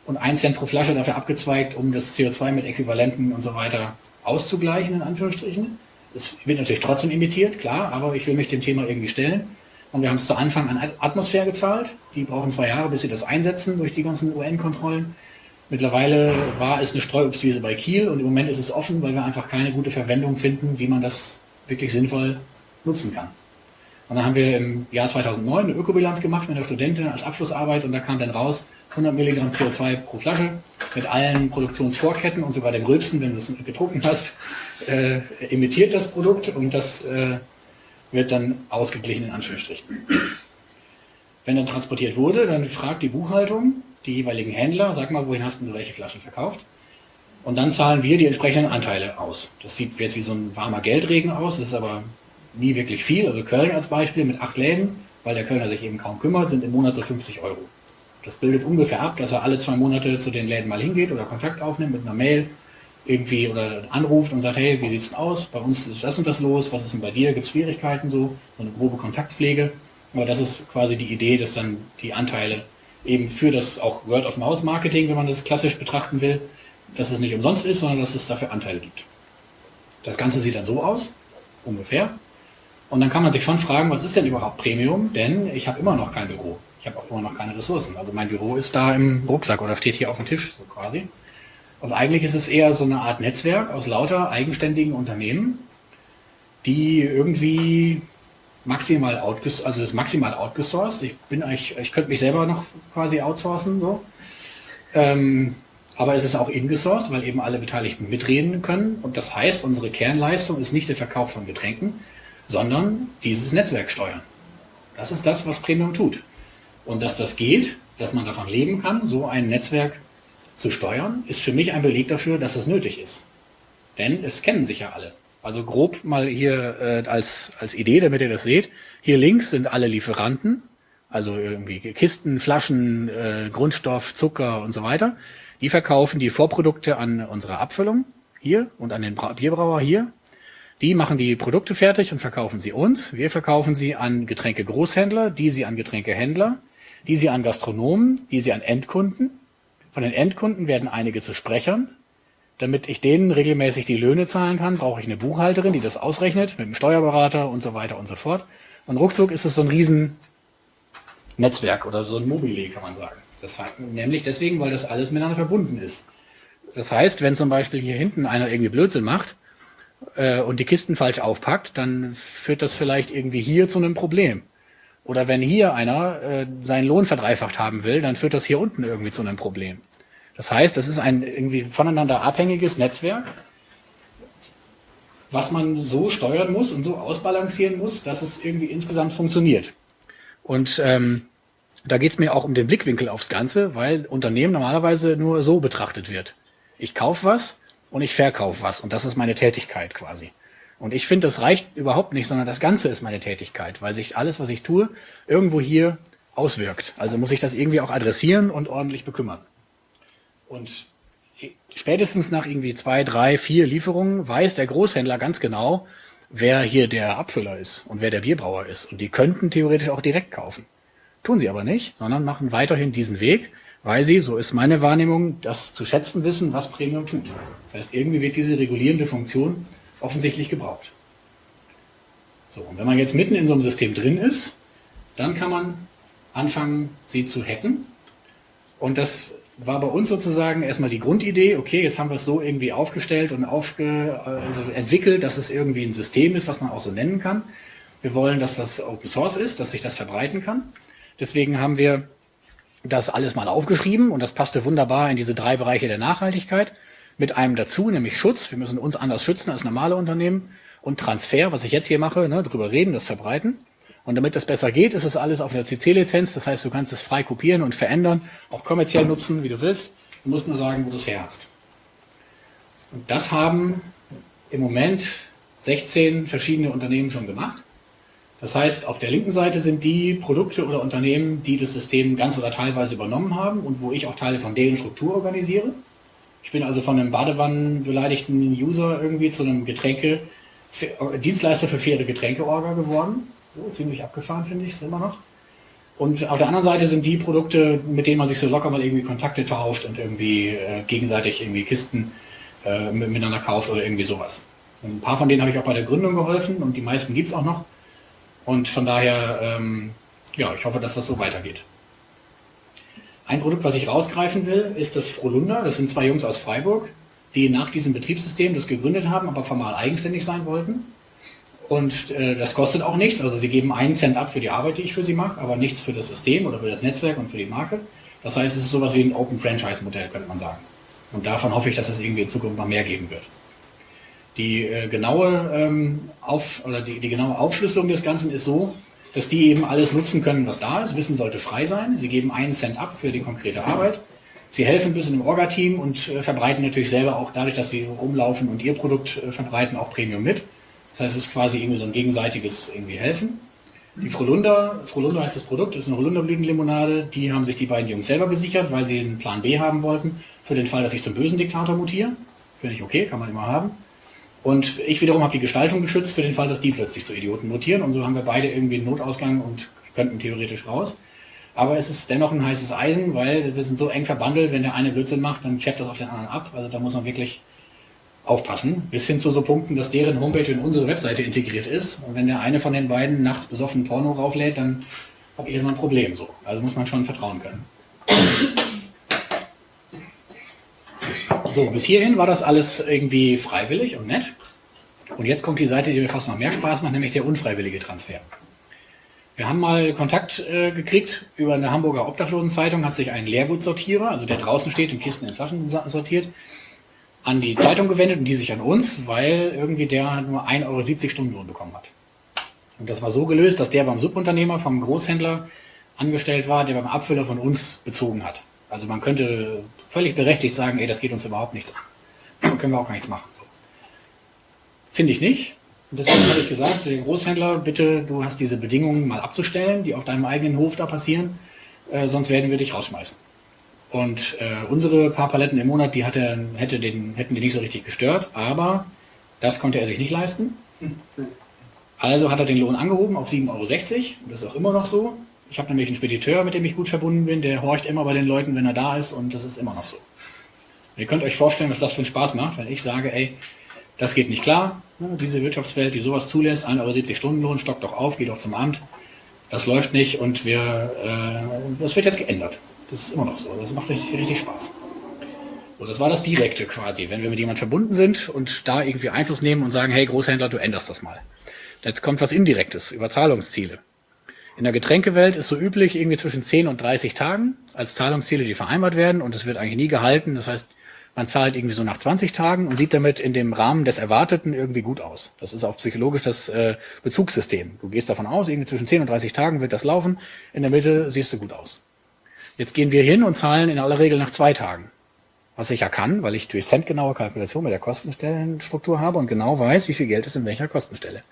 und 1 Cent pro Flasche dafür abgezweigt, um das CO2 mit Äquivalenten und so weiter auszugleichen, in Anführungsstrichen. Es wird natürlich trotzdem imitiert, klar, aber ich will mich dem Thema irgendwie stellen. Und wir haben es zu Anfang an Atmosphäre gezahlt. Die brauchen zwei Jahre, bis sie das einsetzen durch die ganzen UN-Kontrollen. Mittlerweile war es eine Streuobstwiese bei Kiel und im Moment ist es offen, weil wir einfach keine gute Verwendung finden, wie man das wirklich sinnvoll nutzen kann. Und dann haben wir im Jahr 2009 eine Ökobilanz gemacht mit einer Studentin als Abschlussarbeit und da kam dann raus 100 Milligramm CO2 pro Flasche mit allen Produktionsvorketten und sogar dem Rülpsen, wenn du es getrunken hast, äh, emittiert das Produkt und das äh, wird dann ausgeglichen in Anführungsstrichen. Wenn dann transportiert wurde, dann fragt die Buchhaltung die jeweiligen Händler, sag mal, wohin hast du welche Flaschen verkauft? Und dann zahlen wir die entsprechenden Anteile aus. Das sieht jetzt wie so ein warmer Geldregen aus, das ist aber nie wirklich viel. Also Köln als Beispiel mit acht Läden, weil der Kölner sich eben kaum kümmert, sind im Monat so 50 Euro. Das bildet ungefähr ab, dass er alle zwei Monate zu den Läden mal hingeht oder Kontakt aufnimmt mit einer Mail irgendwie oder anruft und sagt, hey, wie sieht's denn aus? Bei uns ist das und das los, was ist denn bei dir? Gibt es Schwierigkeiten so? So eine grobe Kontaktpflege. Aber das ist quasi die Idee, dass dann die Anteile eben für das auch Word-of-Mouth-Marketing, wenn man das klassisch betrachten will, dass es nicht umsonst ist, sondern dass es dafür Anteile gibt. Das Ganze sieht dann so aus, ungefähr. Und dann kann man sich schon fragen, was ist denn überhaupt Premium? Denn ich habe immer noch kein Büro. Ich habe auch immer noch keine Ressourcen. Also mein Büro ist da im Rucksack oder steht hier auf dem Tisch, so quasi. Und eigentlich ist es eher so eine Art Netzwerk aus lauter eigenständigen Unternehmen, die irgendwie maximal outgesourced, also ist maximal outgesourced. Ich bin eigentlich, ich könnte mich selber noch quasi outsourcen, so. Ähm, aber es ist auch ingesourced, weil eben alle Beteiligten mitreden können. Und das heißt, unsere Kernleistung ist nicht der Verkauf von Getränken, sondern dieses Netzwerk steuern. Das ist das, was Premium tut. Und dass das geht, dass man davon leben kann, so ein Netzwerk zu steuern, ist für mich ein Beleg dafür, dass es nötig ist. Denn es kennen sich ja alle. Also grob mal hier äh, als, als Idee, damit ihr das seht. Hier links sind alle Lieferanten, also irgendwie Kisten, Flaschen, äh, Grundstoff, Zucker und so weiter. Die verkaufen die Vorprodukte an unsere Abfüllung hier und an den Bierbrauer hier. Die machen die Produkte fertig und verkaufen sie uns. Wir verkaufen sie an Getränke-Großhändler, die sie an Getränkehändler, die sie an Gastronomen, die sie an Endkunden. Von den Endkunden werden einige zu Sprechern. Damit ich denen regelmäßig die Löhne zahlen kann, brauche ich eine Buchhalterin, die das ausrechnet, mit einem Steuerberater und so weiter und so fort. Und ruckzuck ist es so ein Riesennetzwerk oder so ein Mobile, kann man sagen. Das nämlich deswegen, weil das alles miteinander verbunden ist. Das heißt, wenn zum Beispiel hier hinten einer irgendwie Blödsinn macht, äh, und die Kisten falsch aufpackt, dann führt das vielleicht irgendwie hier zu einem Problem. Oder wenn hier einer äh, seinen Lohn verdreifacht haben will, dann führt das hier unten irgendwie zu einem Problem. Das heißt, es ist ein irgendwie voneinander abhängiges Netzwerk, was man so steuern muss und so ausbalancieren muss, dass es irgendwie insgesamt funktioniert. Und ähm, da geht es mir auch um den Blickwinkel aufs Ganze, weil Unternehmen normalerweise nur so betrachtet wird. Ich kaufe was und ich verkaufe was und das ist meine Tätigkeit quasi. Und ich finde, das reicht überhaupt nicht, sondern das Ganze ist meine Tätigkeit, weil sich alles, was ich tue, irgendwo hier auswirkt. Also muss ich das irgendwie auch adressieren und ordentlich bekümmern. Und spätestens nach irgendwie zwei, drei, vier Lieferungen weiß der Großhändler ganz genau, wer hier der Abfüller ist und wer der Bierbrauer ist. Und die könnten theoretisch auch direkt kaufen. Tun sie aber nicht, sondern machen weiterhin diesen Weg, weil sie, so ist meine Wahrnehmung, das zu schätzen wissen, was Premium tut. Das heißt, irgendwie wird diese regulierende Funktion offensichtlich gebraucht. So, und wenn man jetzt mitten in so einem System drin ist, dann kann man anfangen, sie zu hacken. Und das war bei uns sozusagen erstmal die Grundidee, okay, jetzt haben wir es so irgendwie aufgestellt und aufge, also entwickelt, dass es irgendwie ein System ist, was man auch so nennen kann. Wir wollen, dass das Open Source ist, dass sich das verbreiten kann. Deswegen haben wir das alles mal aufgeschrieben und das passte wunderbar in diese drei Bereiche der Nachhaltigkeit mit einem dazu, nämlich Schutz. Wir müssen uns anders schützen als normale Unternehmen und Transfer, was ich jetzt hier mache, ne, drüber reden, das verbreiten. Und damit das besser geht, ist es alles auf der CC-Lizenz. Das heißt, du kannst es frei kopieren und verändern, auch kommerziell nutzen, wie du willst. Du musst nur sagen, wo du es her hast. Und das haben im Moment 16 verschiedene Unternehmen schon gemacht. Das heißt, auf der linken Seite sind die Produkte oder Unternehmen, die das System ganz oder teilweise übernommen haben und wo ich auch Teile von deren Struktur organisiere. Ich bin also von einem Badewannenbeleidigten User irgendwie zu einem Getränke, Dienstleister für faire Getränkeorga geworden. So, ziemlich abgefahren finde ich es immer noch. Und auf der anderen Seite sind die Produkte, mit denen man sich so locker mal irgendwie Kontakte tauscht und irgendwie äh, gegenseitig irgendwie Kisten äh, miteinander kauft oder irgendwie sowas. Ein paar von denen habe ich auch bei der Gründung geholfen und die meisten gibt es auch noch. Und von daher, ähm, ja, ich hoffe, dass das so weitergeht. Ein Produkt, was ich rausgreifen will, ist das Frolunder. Das sind zwei Jungs aus Freiburg, die nach diesem Betriebssystem das gegründet haben, aber formal eigenständig sein wollten. Und äh, das kostet auch nichts. Also sie geben einen Cent ab für die Arbeit, die ich für sie mache, aber nichts für das System oder für das Netzwerk und für die Marke. Das heißt, es ist sowas wie ein Open Franchise Modell, könnte man sagen. Und davon hoffe ich, dass es irgendwie in Zukunft noch mehr geben wird. Die äh, genaue ähm, auf, oder die, die genaue Aufschlüsselung des Ganzen ist so, dass die eben alles nutzen können, was da ist. Wissen sollte frei sein. Sie geben einen Cent ab für die konkrete Arbeit. Sie helfen ein bisschen im Orga-Team und äh, verbreiten natürlich selber auch dadurch, dass sie rumlaufen und ihr Produkt äh, verbreiten, auch Premium mit. Das heißt, es ist quasi irgendwie so ein gegenseitiges irgendwie Helfen. Die Frolunder, Frolunder heißt das Produkt, ist eine Holunderblütenlimonade. Die haben sich die beiden Jungs selber gesichert, weil sie einen Plan B haben wollten, für den Fall, dass ich zum bösen Diktator mutiere. Finde ich okay, kann man immer haben. Und ich wiederum habe die Gestaltung geschützt für den Fall, dass die plötzlich zu Idioten mutieren. Und so haben wir beide irgendwie einen Notausgang und könnten theoretisch raus. Aber es ist dennoch ein heißes Eisen, weil wir sind so eng verbandelt, wenn der eine Blödsinn macht, dann färbt das auf den anderen ab. Also da muss man wirklich aufpassen. Bis hin zu so Punkten, dass deren Homepage in unsere Webseite integriert ist. Und wenn der eine von den beiden nachts besoffen Porno rauflädt, dann habe ich erstmal ein Problem. So. Also muss man schon vertrauen können. So, bis hierhin war das alles irgendwie freiwillig und nett. Und jetzt kommt die Seite, die mir fast noch mehr Spaß macht, nämlich der unfreiwillige Transfer. Wir haben mal Kontakt äh, gekriegt über eine Hamburger Obdachlosenzeitung, hat sich ein Leergutsortierer, also der draußen steht und Kisten in Flaschen sortiert, an die Zeitung gewendet und die sich an uns, weil irgendwie der nur 1,70 Euro Stundenlohn bekommen hat. Und das war so gelöst, dass der beim Subunternehmer vom Großhändler angestellt war, der beim Abfüller von uns bezogen hat. Also man könnte völlig berechtigt sagen, ey, das geht uns überhaupt nichts an. können wir auch gar nichts machen. So. Finde ich nicht. Und deswegen habe ich gesagt, den Großhändler, bitte, du hast diese Bedingungen mal abzustellen, die auf deinem eigenen Hof da passieren, äh, sonst werden wir dich rausschmeißen. Und äh, unsere paar Paletten im Monat, die hatte, hätte den, hätten die nicht so richtig gestört, aber das konnte er sich nicht leisten. Also hat er den Lohn angehoben auf 7,60 Euro. Das ist auch immer noch so. Ich habe nämlich einen Spediteur, mit dem ich gut verbunden bin, der horcht immer bei den Leuten, wenn er da ist und das ist immer noch so. Ihr könnt euch vorstellen, was das für einen Spaß macht, wenn ich sage, ey, das geht nicht klar, diese Wirtschaftswelt, die sowas zulässt, 1,70 Euro Stundenlohn, stockt doch auf, geht doch zum Amt, das läuft nicht und wir, äh, das wird jetzt geändert. Das ist immer noch so, das macht richtig, richtig Spaß. So, das war das Direkte quasi, wenn wir mit jemand verbunden sind und da irgendwie Einfluss nehmen und sagen, hey Großhändler, du änderst das mal. Jetzt kommt was Indirektes über Zahlungsziele. In der Getränkewelt ist so üblich irgendwie zwischen 10 und 30 Tagen als Zahlungsziele, die vereinbart werden und es wird eigentlich nie gehalten. Das heißt, man zahlt irgendwie so nach 20 Tagen und sieht damit in dem Rahmen des Erwarteten irgendwie gut aus. Das ist auch psychologisch das äh, Bezugssystem. Du gehst davon aus, irgendwie zwischen 10 und 30 Tagen wird das laufen. In der Mitte siehst du gut aus. Jetzt gehen wir hin und zahlen in aller Regel nach zwei Tagen. Was ich ja kann, weil ich durch centgenaue Kalkulation mit der Kostenstellenstruktur habe und genau weiß, wie viel Geld ist in welcher Kostenstelle.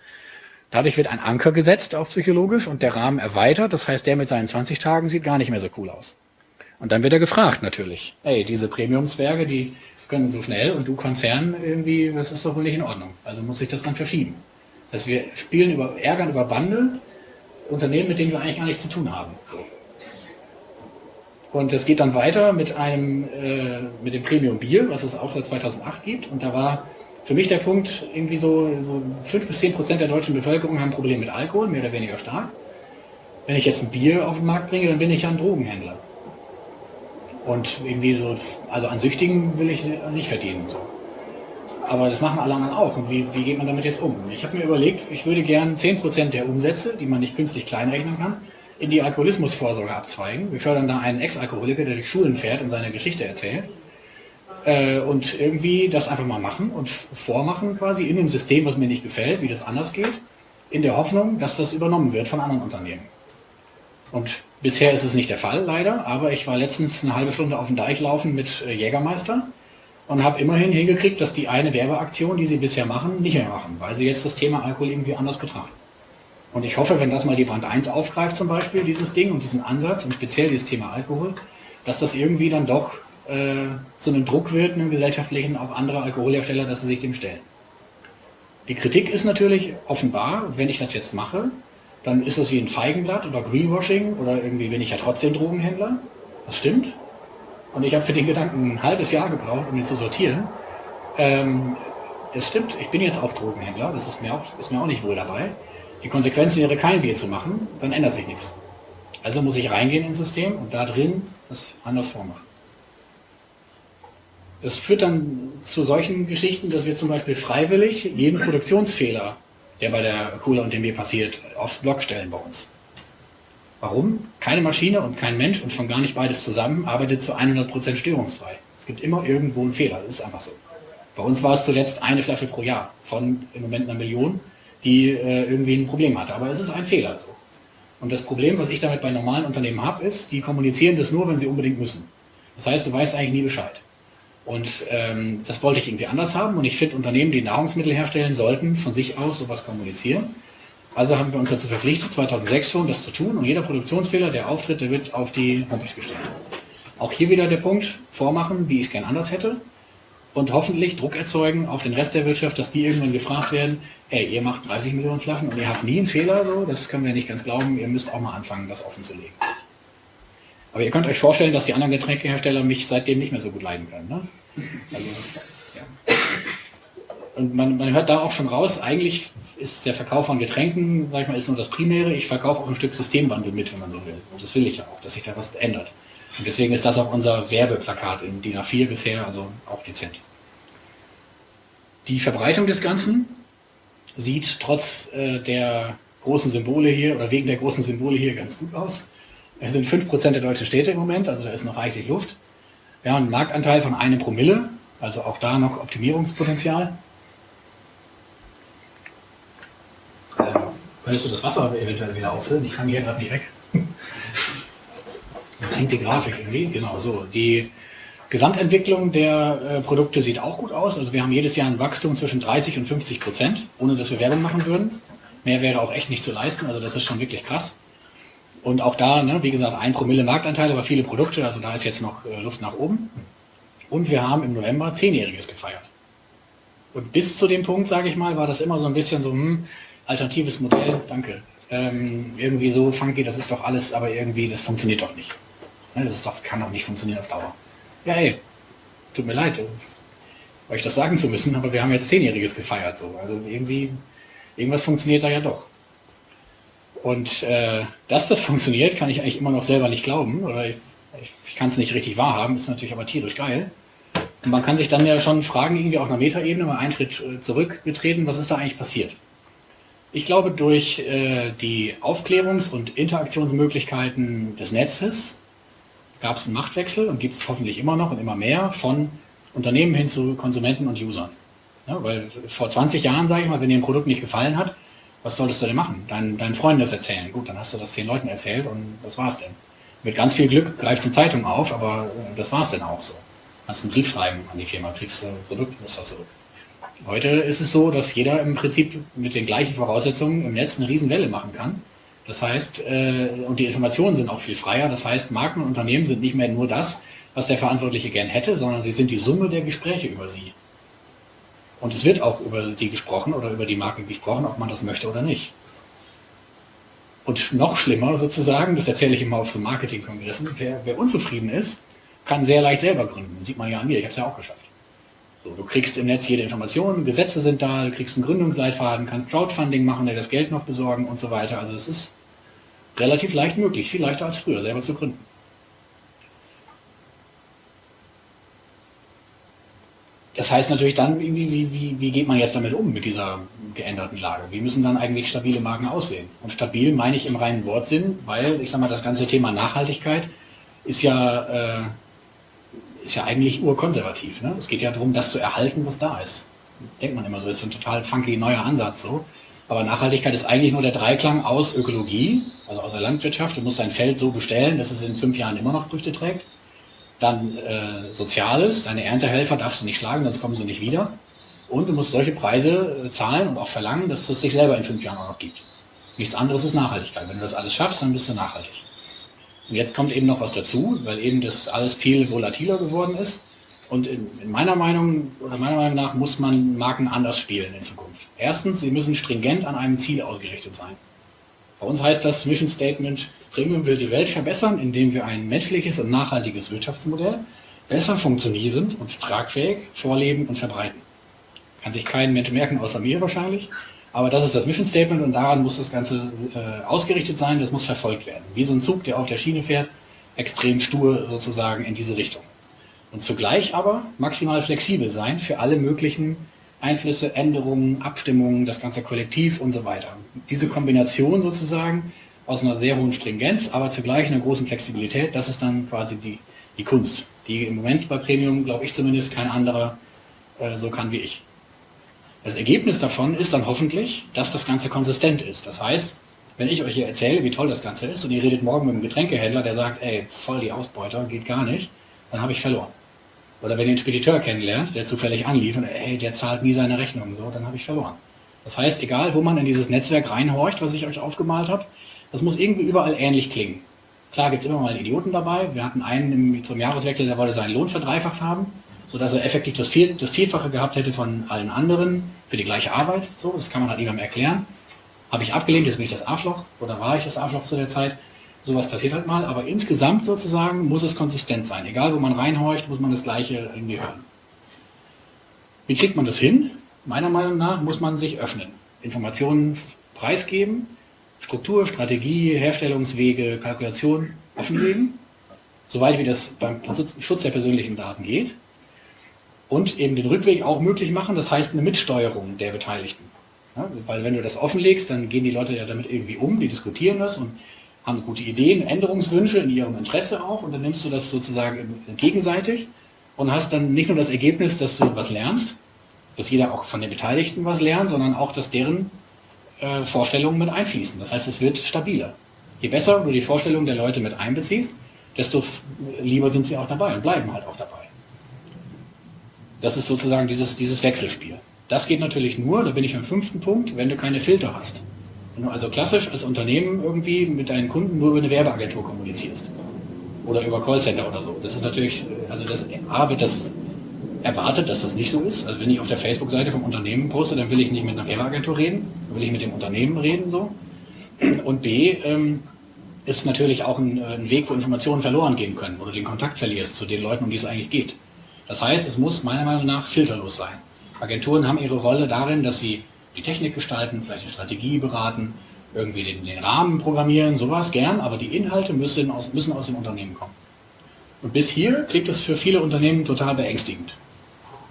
Dadurch wird ein Anker gesetzt auf psychologisch und der Rahmen erweitert. Das heißt, der mit seinen 20 Tagen sieht gar nicht mehr so cool aus. Und dann wird er gefragt natürlich. Ey, diese Premium-Zwerge, die können so schnell und du Konzern irgendwie, das ist doch wohl nicht in Ordnung. Also muss ich das dann verschieben. Dass wir spielen über Ärgern über Bande, Unternehmen, mit denen wir eigentlich gar nichts zu tun haben. So. Und es geht dann weiter mit einem, äh, mit dem Premium Bier, was es auch seit 2008 gibt. Und da war für mich der Punkt, irgendwie so, so 5 bis 10 Prozent der deutschen Bevölkerung haben ein Problem mit Alkohol, mehr oder weniger stark. Wenn ich jetzt ein Bier auf den Markt bringe, dann bin ich ja ein Drogenhändler. Und irgendwie so, also an Süchtigen will ich nicht verdienen. So. Aber das machen alle anderen auch. Und wie, wie geht man damit jetzt um? Ich habe mir überlegt, ich würde gern 10% der Umsätze, die man nicht künstlich kleinrechnen kann, in die Alkoholismusvorsorge abzweigen. Wir fördern da einen Ex-Alkoholiker, der durch Schulen fährt und seine Geschichte erzählt äh, und irgendwie das einfach mal machen und vormachen quasi in dem System, was mir nicht gefällt, wie das anders geht, in der Hoffnung, dass das übernommen wird von anderen Unternehmen. Und bisher ist es nicht der Fall, leider, aber ich war letztens eine halbe Stunde auf dem Deich laufen mit äh, Jägermeister und habe immerhin hingekriegt, dass die eine Werbeaktion, die sie bisher machen, nicht mehr machen, weil sie jetzt das Thema Alkohol irgendwie anders betrachten. Und ich hoffe, wenn das mal die Brand 1 aufgreift zum Beispiel, dieses Ding und diesen Ansatz und speziell dieses Thema Alkohol, dass das irgendwie dann doch äh, zu einem Druck wird, einem gesellschaftlichen, auf andere Alkoholhersteller, dass sie sich dem stellen. Die Kritik ist natürlich offenbar, wenn ich das jetzt mache, dann ist das wie ein Feigenblatt oder Greenwashing oder irgendwie bin ich ja trotzdem Drogenhändler. Das stimmt. Und ich habe für den Gedanken ein halbes Jahr gebraucht, um ihn zu sortieren. Ähm, es stimmt, ich bin jetzt auch Drogenhändler, das ist mir auch, ist mir auch nicht wohl dabei. Die Konsequenz wäre, kein Bier zu machen, dann ändert sich nichts. Also muss ich reingehen ins System und da drin das anders vormachen. Das führt dann zu solchen Geschichten, dass wir zum Beispiel freiwillig jeden Produktionsfehler, der bei der Cola und dem Bier passiert, aufs Block stellen bei uns. Warum? Keine Maschine und kein Mensch und schon gar nicht beides zusammen arbeitet zu 100% störungsfrei. Es gibt immer irgendwo einen Fehler, das ist einfach so. Bei uns war es zuletzt eine Flasche pro Jahr von im Moment einer Million, die äh, irgendwie ein Problem hatte. Aber es ist ein Fehler so. Und das Problem, was ich damit bei normalen Unternehmen habe, ist, die kommunizieren das nur, wenn sie unbedingt müssen. Das heißt, du weißt eigentlich nie Bescheid. Und ähm, das wollte ich irgendwie anders haben. Und ich finde, Unternehmen, die Nahrungsmittel herstellen, sollten von sich aus sowas kommunizieren. Also haben wir uns dazu verpflichtet, 2006 schon das zu tun. Und jeder Produktionsfehler, der auftritt, der wird auf die Homepage gestellt. Auch hier wieder der Punkt, vormachen, wie ich es gern anders hätte. Und hoffentlich Druck erzeugen auf den Rest der Wirtschaft, dass die irgendwann gefragt werden, ey, ihr macht 30 Millionen Flaschen und ihr habt nie einen Fehler, so, das können wir nicht ganz glauben, ihr müsst auch mal anfangen, das offen zu legen. Aber ihr könnt euch vorstellen, dass die anderen Getränkehersteller mich seitdem nicht mehr so gut leiden können. Ne? Also, ja. Und man, man, hört da auch schon raus, eigentlich ist der Verkauf von Getränken, sag ich mal, ist nur das Primäre. Ich verkaufe auch ein Stück Systemwandel mit, wenn man so will. Und das will ich ja auch, dass sich da was ändert. Und deswegen ist das auch unser Werbeplakat in DIN A4 bisher, also auch dezent. Die Verbreitung des Ganzen sieht trotz äh, der großen Symbole hier oder wegen der großen Symbole hier ganz gut aus. Es sind 5% der deutschen Städte im Moment, also da ist noch reichlich Luft. Wir haben einen Marktanteil von einem Promille, also auch da noch Optimierungspotenzial. Äh, könntest du das Wasser eventuell wieder auffüllen? Ich kann hier gerade nicht weg. Jetzt hängt die Grafik irgendwie. Genau, so. Die Gesamtentwicklung der äh, Produkte sieht auch gut aus. Also wir haben jedes Jahr ein Wachstum zwischen 30 und 50 Prozent, ohne dass wir Werbung machen würden. Mehr wäre auch echt nicht zu leisten, also das ist schon wirklich krass. Und auch da, ne, wie gesagt, ein Promille Marktanteil, aber viele Produkte, also da ist jetzt noch äh, Luft nach oben. Und wir haben im November Zehnjähriges gefeiert. Und bis zu dem Punkt, sage ich mal, war das immer so ein bisschen so, hm, alternatives Modell, danke. Ähm, irgendwie so funky, das ist doch alles, aber irgendwie, das funktioniert doch nicht. Das doch, kann doch nicht funktionieren auf Dauer. Ja, ey, tut mir leid, euch das sagen zu müssen, aber wir haben jetzt Zehnjähriges gefeiert. So. Also irgendwie, irgendwas funktioniert da ja doch. Und äh, dass das funktioniert, kann ich eigentlich immer noch selber nicht glauben. Oder ich, ich kann es nicht richtig wahrhaben, ist natürlich aber tierisch geil. Und man kann sich dann ja schon fragen, irgendwie auf einer Metaebene, mal einen Schritt äh, zurückgetreten, was ist da eigentlich passiert? Ich glaube, durch äh, die Aufklärungs- und Interaktionsmöglichkeiten des Netzes gab es einen Machtwechsel und gibt es hoffentlich immer noch und immer mehr von Unternehmen hin zu Konsumenten und Usern. Ja, weil vor 20 Jahren, sage ich mal, wenn dir ein Produkt nicht gefallen hat, was solltest du denn machen? Deinen, deinen Freunden das erzählen. Gut, dann hast du das zehn Leuten erzählt und das war's denn. Mit ganz viel Glück greift die Zeitung auf, aber äh, das war's denn auch so. Kannst einen Brief schreiben an die Firma, kriegst ein Produktmuster zurück. Heute ist es so, dass jeder im Prinzip mit den gleichen Voraussetzungen im Netz eine Riesenwelle machen kann. Das heißt, äh, und die Informationen sind auch viel freier. Das heißt, Marken und Unternehmen sind nicht mehr nur das, was der Verantwortliche gern hätte, sondern sie sind die Summe der Gespräche über sie. Und es wird auch über sie gesprochen oder über die Marke gesprochen, ob man das möchte oder nicht. Und noch schlimmer sozusagen, das erzähle ich immer auf so Marketingkongressen, wer, wer unzufrieden ist, kann sehr leicht selber gründen. Sieht man ja an mir, ich habe es ja auch geschafft. So, du kriegst im Netz jede Information, Gesetze sind da, du kriegst einen Gründungsleitfaden, kannst Crowdfunding machen, dir das Geld noch besorgen und so weiter. Also es ist relativ leicht möglich, viel leichter als früher, selber zu gründen. Das heißt natürlich dann, wie, wie, wie, geht man jetzt damit um, mit dieser geänderten Lage? Wie müssen dann eigentlich stabile Marken aussehen? Und stabil meine ich im reinen Wortsinn, weil, ich sag mal, das ganze Thema Nachhaltigkeit ist ja, äh, ist ja eigentlich urkonservativ. Ne? Es geht ja darum, das zu erhalten, was da ist. Denkt man immer so, ist ein total funky neuer Ansatz so. Aber Nachhaltigkeit ist eigentlich nur der Dreiklang aus Ökologie, also aus der Landwirtschaft. Du musst dein Feld so bestellen, dass es in fünf Jahren immer noch Früchte trägt dann äh, Soziales, deine Erntehelfer darfst du nicht schlagen, sonst kommen sie nicht wieder. Und du musst solche Preise äh, zahlen und auch verlangen, dass es sich selber in fünf Jahren auch noch gibt. Nichts anderes ist Nachhaltigkeit. Wenn du das alles schaffst, dann bist du nachhaltig. Und jetzt kommt eben noch was dazu, weil eben das alles viel volatiler geworden ist. Und in, in meiner Meinung oder meiner Meinung nach muss man Marken anders spielen in Zukunft. Erstens, sie müssen stringent an einem Ziel ausgerichtet sein. Bei uns heißt das Mission Statement, Premium will die Welt verbessern, indem wir ein menschliches und nachhaltiges Wirtschaftsmodell besser funktionierend und tragfähig vorleben und verbreiten. Kann sich kein Mensch merken, außer mir wahrscheinlich. Aber das ist das Mission Statement und daran muss das Ganze äh, ausgerichtet sein, das muss verfolgt werden. Wie so ein Zug, der auf der Schiene fährt, extrem stur sozusagen in diese Richtung. Und zugleich aber maximal flexibel sein für alle möglichen Einflüsse, Änderungen, Abstimmungen, das ganze Kollektiv und so weiter. Diese Kombination sozusagen aus einer sehr hohen Stringenz, aber zugleich einer großen Flexibilität, das ist dann quasi die, die Kunst, die im Moment bei Premium, glaube ich zumindest, kein anderer äh, so kann wie ich. Das Ergebnis davon ist dann hoffentlich, dass das Ganze konsistent ist. Das heißt, wenn ich euch hier erzähle, wie toll das Ganze ist und ihr redet morgen mit einem Getränkehändler, der sagt, ey, voll die Ausbeuter, geht gar nicht, dann habe ich verloren. Oder wenn ihr einen Spediteur kennenlernt, der zufällig anlief und ey, der zahlt nie seine Rechnung, so, dann habe ich verloren. Das heißt, egal wo man in dieses Netzwerk reinhorcht, was ich euch aufgemalt habe, das muss irgendwie überall ähnlich klingen. Klar gibt es immer mal Idioten dabei. Wir hatten einen zum Jahreswechsel, der wollte seinen Lohn verdreifacht haben, sodass er effektiv das, Viel, das Vielfache gehabt hätte von allen anderen für die gleiche Arbeit. So, das kann man halt niemandem erklären. Habe ich abgelehnt, jetzt bin ich das Arschloch oder war ich das Arschloch zu der Zeit. Sowas passiert halt mal, aber insgesamt sozusagen muss es konsistent sein. Egal wo man reinhorcht, muss man das Gleiche irgendwie hören. Wie kriegt man das hin? Meiner Meinung nach muss man sich öffnen. Informationen preisgeben, Struktur, Strategie, Herstellungswege, Kalkulation offenlegen, soweit wie das beim Schutz der persönlichen Daten geht. Und eben den Rückweg auch möglich machen, das heißt eine Mitsteuerung der Beteiligten. Ja, weil wenn du das offenlegst, dann gehen die Leute ja damit irgendwie um, die diskutieren das und haben gute Ideen, Änderungswünsche in ihrem Interesse auch und dann nimmst du das sozusagen gegenseitig und hast dann nicht nur das Ergebnis, dass du was lernst, dass jeder auch von den Beteiligten was lernt, sondern auch, dass deren äh, Vorstellungen mit einfließen. Das heißt, es wird stabiler. Je besser du die Vorstellungen der Leute mit einbeziehst, desto lieber sind sie auch dabei und bleiben halt auch dabei. Das ist sozusagen dieses, dieses Wechselspiel. Das geht natürlich nur, da bin ich am fünften Punkt, wenn du keine Filter hast. Wenn du also klassisch als Unternehmen irgendwie mit deinen Kunden nur über eine Werbeagentur kommunizierst. Oder über Callcenter oder so. Das ist natürlich, also das A wird das erwartet, dass das nicht so ist. Also wenn ich auf der Facebook-Seite vom Unternehmen poste, dann will ich nicht mit einer Werbeagentur reden, dann will ich mit dem Unternehmen reden so. Und B ähm, ist natürlich auch ein, ein, Weg, wo Informationen verloren gehen können, du den Kontakt verlierst zu den Leuten, um die es eigentlich geht. Das heißt, es muss meiner Meinung nach filterlos sein. Agenturen haben ihre Rolle darin, dass sie die Technik gestalten, vielleicht eine Strategie beraten, irgendwie den, den Rahmen programmieren, sowas gern, aber die Inhalte müssen aus, müssen aus dem Unternehmen kommen. Und bis hier klingt es für viele Unternehmen total beängstigend.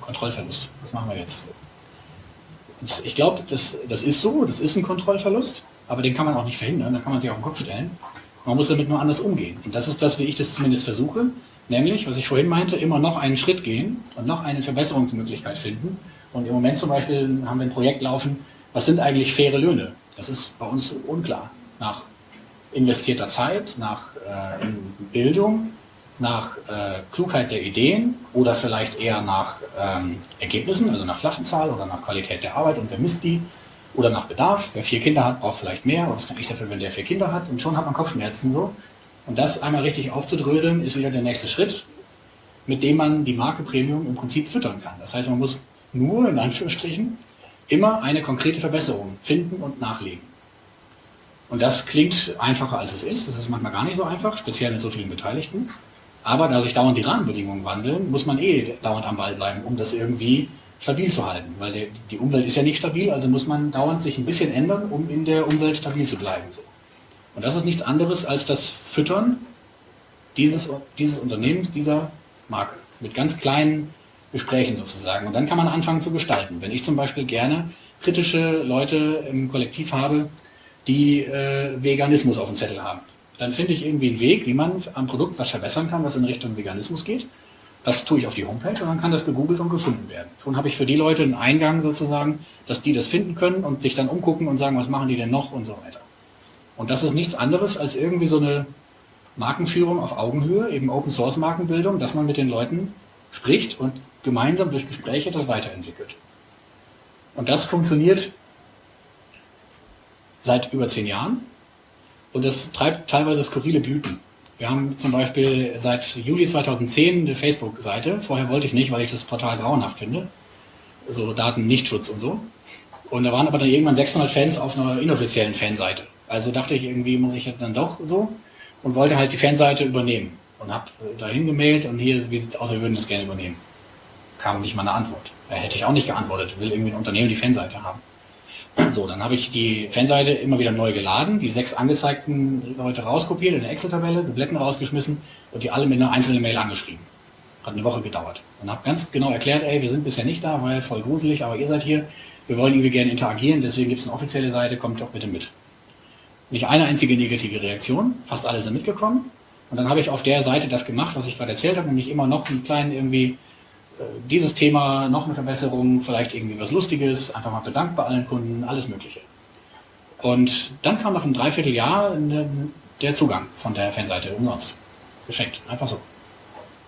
Kontrollverlust, was machen wir jetzt? Und ich glaube, das, das ist so, das ist ein Kontrollverlust, aber den kann man auch nicht verhindern, da kann man sich auf den Kopf stellen. Man muss damit nur anders umgehen. Und das ist das, wie ich das zumindest versuche, nämlich, was ich vorhin meinte, immer noch einen Schritt gehen und noch eine Verbesserungsmöglichkeit finden und im Moment zum Beispiel haben wir ein Projekt laufen, was sind eigentlich faire Löhne? Das ist bei uns unklar. Nach investierter Zeit, nach äh, Bildung, nach äh, Klugheit der Ideen oder vielleicht eher nach ähm, Ergebnissen, also nach Flaschenzahl oder nach Qualität der Arbeit und wer misst die oder nach Bedarf. Wer vier Kinder hat, braucht vielleicht mehr. Was kann ich dafür, wenn der vier Kinder hat? Und schon hat man Kopfschmerzen so. Und das einmal richtig aufzudröseln, ist wieder der nächste Schritt, mit dem man die Marke Premium im Prinzip füttern kann. Das heißt, man muss nur, in Anführungsstrichen, immer eine konkrete Verbesserung finden und nachlegen. Und das klingt einfacher, als es ist. Das ist manchmal gar nicht so einfach, speziell mit so vielen Beteiligten. Aber da sich dauernd die Rahmenbedingungen wandeln, muss man eh dauernd am Ball bleiben, um das irgendwie stabil zu halten. Weil die Umwelt ist ja nicht stabil, also muss man dauernd sich ein bisschen ändern, um in der Umwelt stabil zu bleiben. Und das ist nichts anderes als das Füttern dieses, dieses Unternehmens, dieser Marke. Mit ganz kleinen Gesprächen sozusagen. Und dann kann man anfangen zu gestalten. Wenn ich zum Beispiel gerne kritische Leute im Kollektiv habe, die äh, Veganismus auf dem Zettel haben, dann finde ich irgendwie einen Weg, wie man am Produkt was verbessern kann, was in Richtung Veganismus geht. Das tue ich auf die Homepage und dann kann das gegoogelt und gefunden werden. Schon habe ich für die Leute einen Eingang sozusagen, dass die das finden können und sich dann umgucken und sagen, was machen die denn noch und so weiter. Und das ist nichts anderes als irgendwie so eine Markenführung auf Augenhöhe, eben Open Source Markenbildung, dass man mit den Leuten spricht und gemeinsam durch Gespräche das weiterentwickelt. Und das funktioniert seit über zehn Jahren und das treibt teilweise skurrile Blüten. Wir haben zum Beispiel seit Juli 2010 eine Facebook-Seite. Vorher wollte ich nicht, weil ich das Portal grauenhaft finde. So Datennichtschutz und so. Und da waren aber dann irgendwann 600 Fans auf einer inoffiziellen Fanseite. Also dachte ich, irgendwie muss ich dann doch so und wollte halt die Fanseite übernehmen. Und habe dahin gemeldet und hier, wie es aus, wir würden das gerne übernehmen. Kam nicht mal eine Antwort. Da hätte ich auch nicht geantwortet, will irgendwie ein Unternehmen die Fanseite haben. So, dann habe ich die Fanseite immer wieder neu geladen, die sechs angezeigten Leute rauskopiert in der Excel-Tabelle, Dubletten rausgeschmissen und die alle mit einer einzelnen Mail angeschrieben. Hat eine Woche gedauert. Und habe ganz genau erklärt, ey, wir sind bisher nicht da, weil voll gruselig, aber ihr seid hier. Wir wollen irgendwie gerne interagieren, deswegen gibt es eine offizielle Seite, kommt doch bitte mit. Nicht eine einzige negative Reaktion, fast alle sind mitgekommen. Und dann habe ich auf der Seite das gemacht, was ich gerade erzählt habe, nämlich immer noch einen kleinen irgendwie dieses Thema, noch eine Verbesserung, vielleicht irgendwie was Lustiges, einfach mal bedankt bei allen Kunden, alles Mögliche. Und dann kam nach einem Dreivierteljahr der Zugang von der Fanseite umsonst. Geschenkt, einfach so.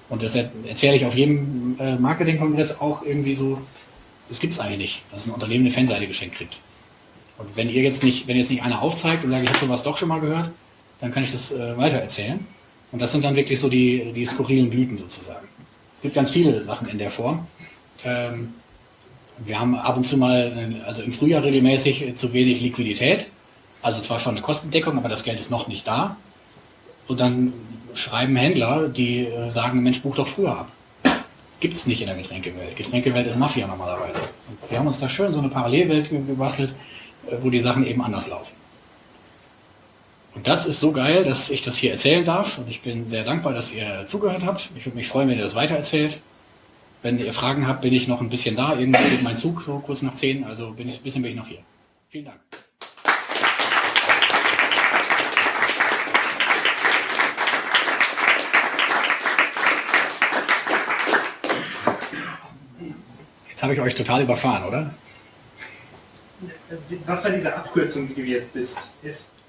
Und das erzähle ich auf jedem äh, Marketingkongress auch irgendwie so, das gibt es eigentlich nicht, dass ein Unternehmen eine Fanseite geschenkt kriegt. Und wenn ihr jetzt nicht, wenn jetzt nicht einer aufzeigt und sagt, ich habe sowas doch schon mal gehört, dann kann ich das äh, weiter erzählen. Und das sind dann wirklich so die, die skurrilen Blüten sozusagen. Es gibt ganz viele Sachen in der Form. Ähm, wir haben ab und zu mal, also im Frühjahr regelmäßig zu wenig Liquidität. Also zwar schon eine Kostendeckung, aber das Geld ist noch nicht da. Und dann schreiben Händler, die äh, sagen, Mensch, buch doch früher ab. Gibt es nicht in der Getränkewelt. Getränkewelt ist Mafia normalerweise. Und wir haben uns da schön so eine Parallelwelt gebastelt, äh, wo die Sachen eben anders laufen. Und das ist so geil, dass ich das hier erzählen darf. Und ich bin sehr dankbar, dass ihr zugehört habt. Ich würde mich freuen, wenn ihr das weitererzählt. Wenn ihr Fragen habt, bin ich noch ein bisschen da. Irgendwann geht mein Zug so kurz nach 10. Also bin ich, ein bisschen bin ich noch hier. Vielen Dank. Jetzt habe ich euch total überfahren, oder? Was war diese Abkürzung, die du jetzt bist?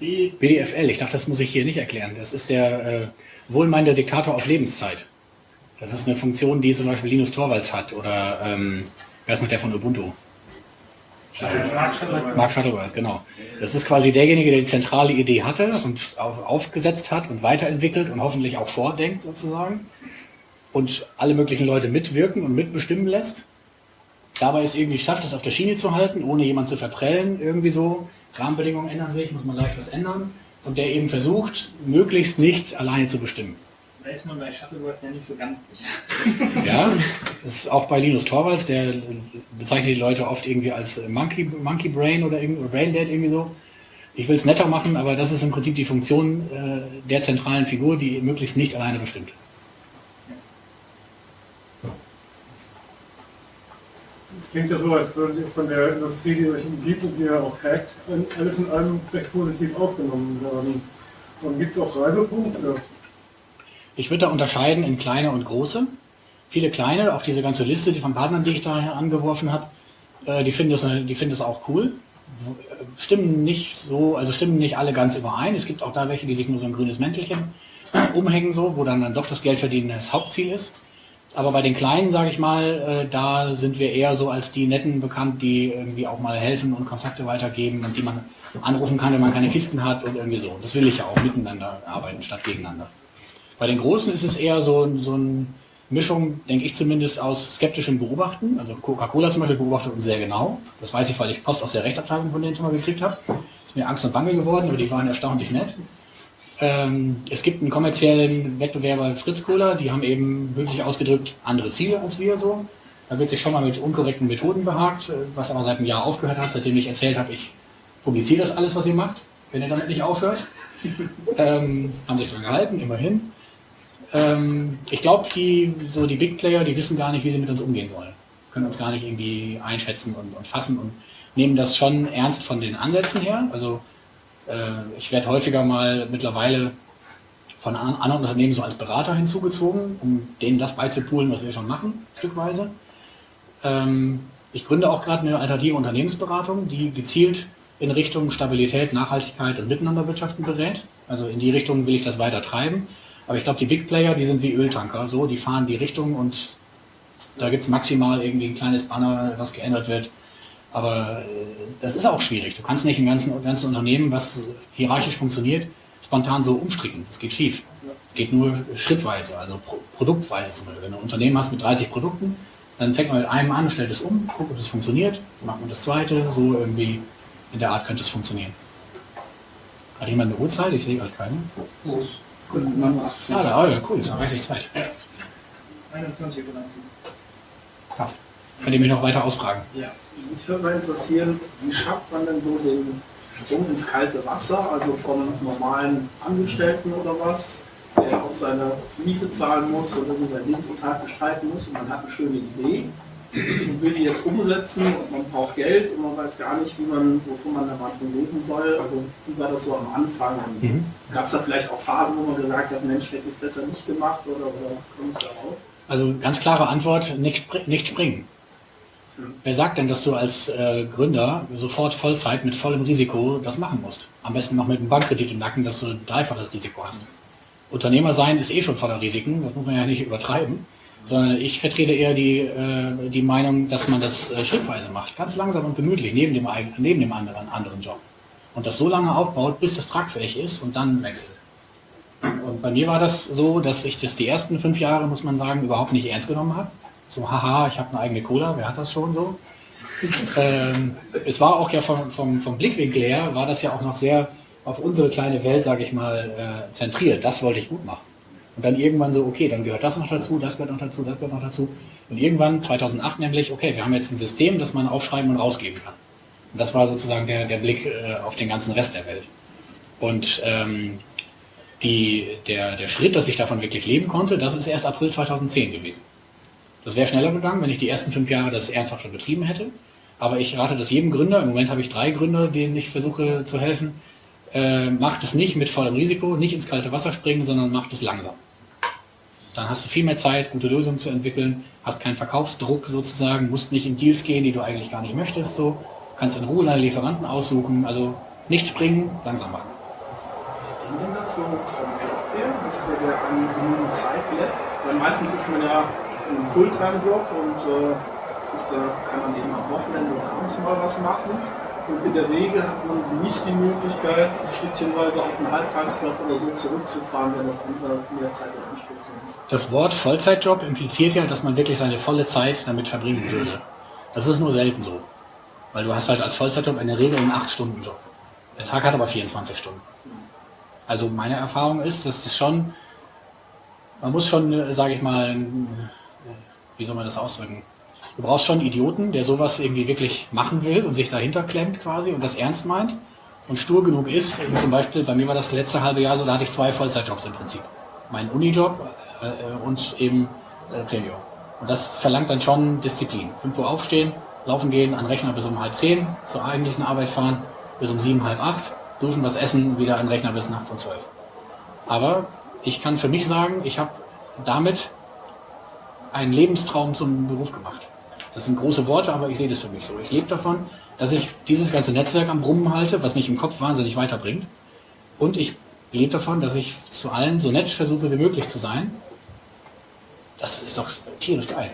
FB BDFL, ich dachte, das muss ich hier nicht erklären. Das ist der äh, wohlmeinende Diktator auf Lebenszeit. Das ist eine Funktion, die zum Beispiel Linus Torvalds hat oder ähm, wer ist noch der von Ubuntu? Mark Shuttleworth. Mark Shuttleworth, genau. Das ist quasi derjenige, der die zentrale Idee hatte und auf, aufgesetzt hat und weiterentwickelt und hoffentlich auch vordenkt sozusagen und alle möglichen Leute mitwirken und mitbestimmen lässt dabei es irgendwie schafft, es auf der Schiene zu halten, ohne jemand zu verprellen, irgendwie so. Rahmenbedingungen ändern sich, muss man leicht was ändern. Und der eben versucht, möglichst nicht alleine zu bestimmen. Da ist man bei Shuttleworth ja nicht so ganz sicher. ja, das ist auch bei Linus Torvalds, der bezeichnet die Leute oft irgendwie als Monkey, Monkey Brain oder Brain Dead irgendwie so. Ich will es netter machen, aber das ist im Prinzip die Funktion äh, der zentralen Figur, die möglichst nicht alleine bestimmt. Es klingt ja so, als würdet ihr von der Industrie, die euch umgibt und sie ja auch hackt, alles in allem recht positiv aufgenommen werden. Und gibt es auch Reibepunkte? Ich würde da unterscheiden in kleine und große. Viele kleine, auch diese ganze Liste die von Partnern, die ich da angeworfen habe, äh, die finden das, die finden das auch cool. Stimmen nicht so, also stimmen nicht alle ganz überein. Es gibt auch da welche, die sich nur so ein grünes Mäntelchen umhängen, so, wo dann, dann doch das Geldverdienen das Hauptziel ist. Aber bei den Kleinen, sage ich mal, äh, da sind wir eher so als die Netten bekannt, die irgendwie auch mal helfen und Kontakte weitergeben und die man anrufen kann, wenn man keine Kisten hat und irgendwie so. Das will ich ja auch miteinander arbeiten statt gegeneinander. Bei den Großen ist es eher so, so eine Mischung, denke ich zumindest, aus skeptischem Beobachten. Also Coca-Cola zum Beispiel beobachtet uns sehr genau. Das weiß ich, weil ich Post aus der Rechtsabteilung von denen schon mal gekriegt habe. Ist mir Angst und Bange geworden, aber die waren erstaunlich nett. Ähm, es gibt einen kommerziellen Wettbewerber Fritz Cola, die haben eben wirklich ausgedrückt andere Ziele als wir so. Da wird sich schon mal mit unkorrekten Methoden behagt, äh, was aber seit einem Jahr aufgehört hat, seitdem ich erzählt habe, ich publiziere das alles, was ihr macht, wenn ihr damit nicht aufhört. ähm, haben sich daran gehalten, immerhin. Ähm, ich glaube, die, so die Big Player, die wissen gar nicht, wie sie mit uns umgehen sollen. Können uns gar nicht irgendwie einschätzen und, und fassen und nehmen das schon ernst von den Ansätzen her. Also ich werde häufiger mal mittlerweile von anderen Unternehmen so als Berater hinzugezogen, um denen das beizupulen, was wir schon machen, stückweise. Ähm, ich gründe auch gerade eine alternative Unternehmensberatung, die gezielt in Richtung Stabilität, Nachhaltigkeit und Miteinanderwirtschaften berät. Also in die Richtung will ich das weiter treiben. Aber ich glaube, die Big Player, die sind wie Öltanker, so, die fahren die Richtung und da gibt es maximal irgendwie ein kleines Banner, was geändert wird. Aber äh, das ist auch schwierig. Du kannst nicht ein ganzes, ganzes Unternehmen, was hierarchisch funktioniert, spontan so umstricken. Das geht schief. Geht nur schrittweise, also produktweise zum Beispiel. Wenn du ein Unternehmen hast mit 30 Produkten, dann fängt man mit einem an, stellt es um, guckt, ob das funktioniert, macht man das zweite, so irgendwie in der Art könnte es funktionieren. Hat jemand eine Uhrzeit? Ich sehe euch keine. Los. Ah, da, oh ja, cool, ist noch reichlich Zeit. Ja. 21 Uhr. Passt. Könnt ihr mich noch weiter ausfragen? Ja, mich würde mal interessieren, wie schafft man denn so den Sprung ins kalte Wasser, also vom normalen Angestellten oder was, der auch seine Miete zahlen muss oder sein Leben total bestreiten muss und man hat eine schöne Idee und will die jetzt umsetzen und man braucht Geld und man weiß gar nicht, wie man, wovon man am Anfang leben soll. Also wie war das so am Anfang? Mhm. Gab es da vielleicht auch Phasen, wo man gesagt hat, Mensch, hätte ich es besser nicht gemacht oder, oder komme ich darauf? Also ganz klare Antwort, nicht, nicht springen. Wer sagt denn, dass du als äh, Gründer sofort Vollzeit mit vollem Risiko das machen musst? Am besten noch mit einem Bankkredit im Nacken, dass du dreifaches Risiko hast. Unternehmer sein ist eh schon voller Risiken, das muss man ja nicht übertreiben, sondern ich vertrete eher die, äh, die Meinung, dass man das äh, schrittweise macht, ganz langsam und gemütlich, neben dem, neben dem anderen, anderen Job. Und das so lange aufbaut, bis das tragfähig ist und dann wechselt. Und bei mir war das so, dass ich das die ersten fünf Jahre, muss man sagen, überhaupt nicht ernst genommen habe so, haha, ich habe eine eigene Cola, wer hat das schon so? ähm, es war auch ja vom, vom, vom Blickwinkel her, war das ja auch noch sehr auf unsere kleine Welt, sage ich mal, äh, zentriert. Das wollte ich gut machen. Und dann irgendwann so, okay, dann gehört das noch dazu, das gehört noch dazu, das gehört noch dazu. Und irgendwann, 2008 nämlich, okay, wir haben jetzt ein System, das man aufschreiben und rausgeben kann. Und das war sozusagen der, der Blick äh, auf den ganzen Rest der Welt. Und ähm, die, der, der Schritt, dass ich davon wirklich leben konnte, das ist erst April 2010 gewesen. Das wäre schneller gegangen, wenn ich die ersten fünf Jahre das ernsthafter betrieben hätte. Aber ich rate das jedem Gründer, im Moment habe ich drei Gründer, denen ich versuche zu helfen, äh, macht es nicht mit vollem Risiko, nicht ins kalte Wasser springen, sondern macht es langsam. Dann hast du viel mehr Zeit, gute Lösungen zu entwickeln, hast keinen Verkaufsdruck sozusagen, musst nicht in Deals gehen, die du eigentlich gar nicht möchtest, so, kannst in Ruhe deine Lieferanten aussuchen, also nicht springen, langsam machen. Wie denn das so vom Job her, dass der, der einen genügend Zeit lässt? Denn meistens ist man ja einen Fulltime-Job und äh, ist, da kann man eben am Wochenende oder abends mal was machen. Und in der Regel hat man nicht die Möglichkeit, stückchenweise auf einen Halbtagsjob oder so zurückzufahren, wenn das andere mehr Zeit in Anspruch ist. Das Wort Vollzeitjob impliziert ja, dass man wirklich seine volle Zeit damit verbringen würde. Das ist nur selten so. Weil du hast halt als Vollzeitjob in der Regel einen 8-Stunden-Job. Der Tag hat aber 24 Stunden. Also meine Erfahrung ist, dass es schon, man muss schon, äh, sage ich mal, wie soll man das ausdrücken? Du brauchst schon einen Idioten, der sowas irgendwie wirklich machen will und sich dahinter klemmt quasi und das ernst meint und stur genug ist. Zum Beispiel, bei mir war das letzte halbe Jahr so, da hatte ich zwei Vollzeitjobs im Prinzip. Mein Unijob äh, und eben äh, Premium. Und das verlangt dann schon Disziplin. 5 Uhr aufstehen, laufen gehen, an Rechner bis um halb zehn, zur eigentlichen Arbeit fahren, bis um sieben, halb acht, duschen, was essen, wieder an Rechner bis nachts um zwölf. Aber ich kann für mich sagen, ich habe damit einen Lebenstraum zum Beruf gemacht. Das sind große Worte, aber ich sehe das für mich so. Ich lebe davon, dass ich dieses ganze Netzwerk am Brummen halte, was mich im Kopf wahnsinnig weiterbringt. Und ich lebe davon, dass ich zu allen so nett versuche wie möglich zu sein. Das ist doch tierisch geil.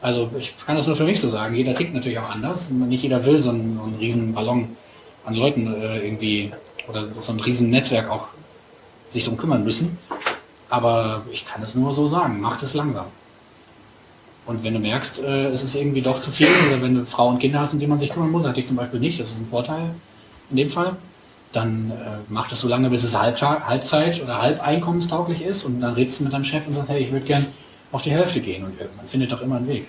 Also ich kann das nur für mich so sagen. Jeder tickt natürlich auch anders. Nicht jeder will so einen, einen riesen Ballon an Leuten äh, irgendwie oder so ein riesen Netzwerk auch sich darum kümmern müssen. Aber ich kann es nur so sagen, mach es langsam. Und wenn du merkst, äh, es ist irgendwie doch zu viel, oder wenn du Frau und Kinder hast, um die man sich kümmern muss, hatte ich zum Beispiel nicht, das ist ein Vorteil in dem Fall, dann äh, mach das so lange, bis es Halbzeit oder halbeinkommenstauglich ist und dann redest du mit deinem Chef und sagst, hey, ich würde gern auf die Hälfte gehen und man findet doch immer einen Weg.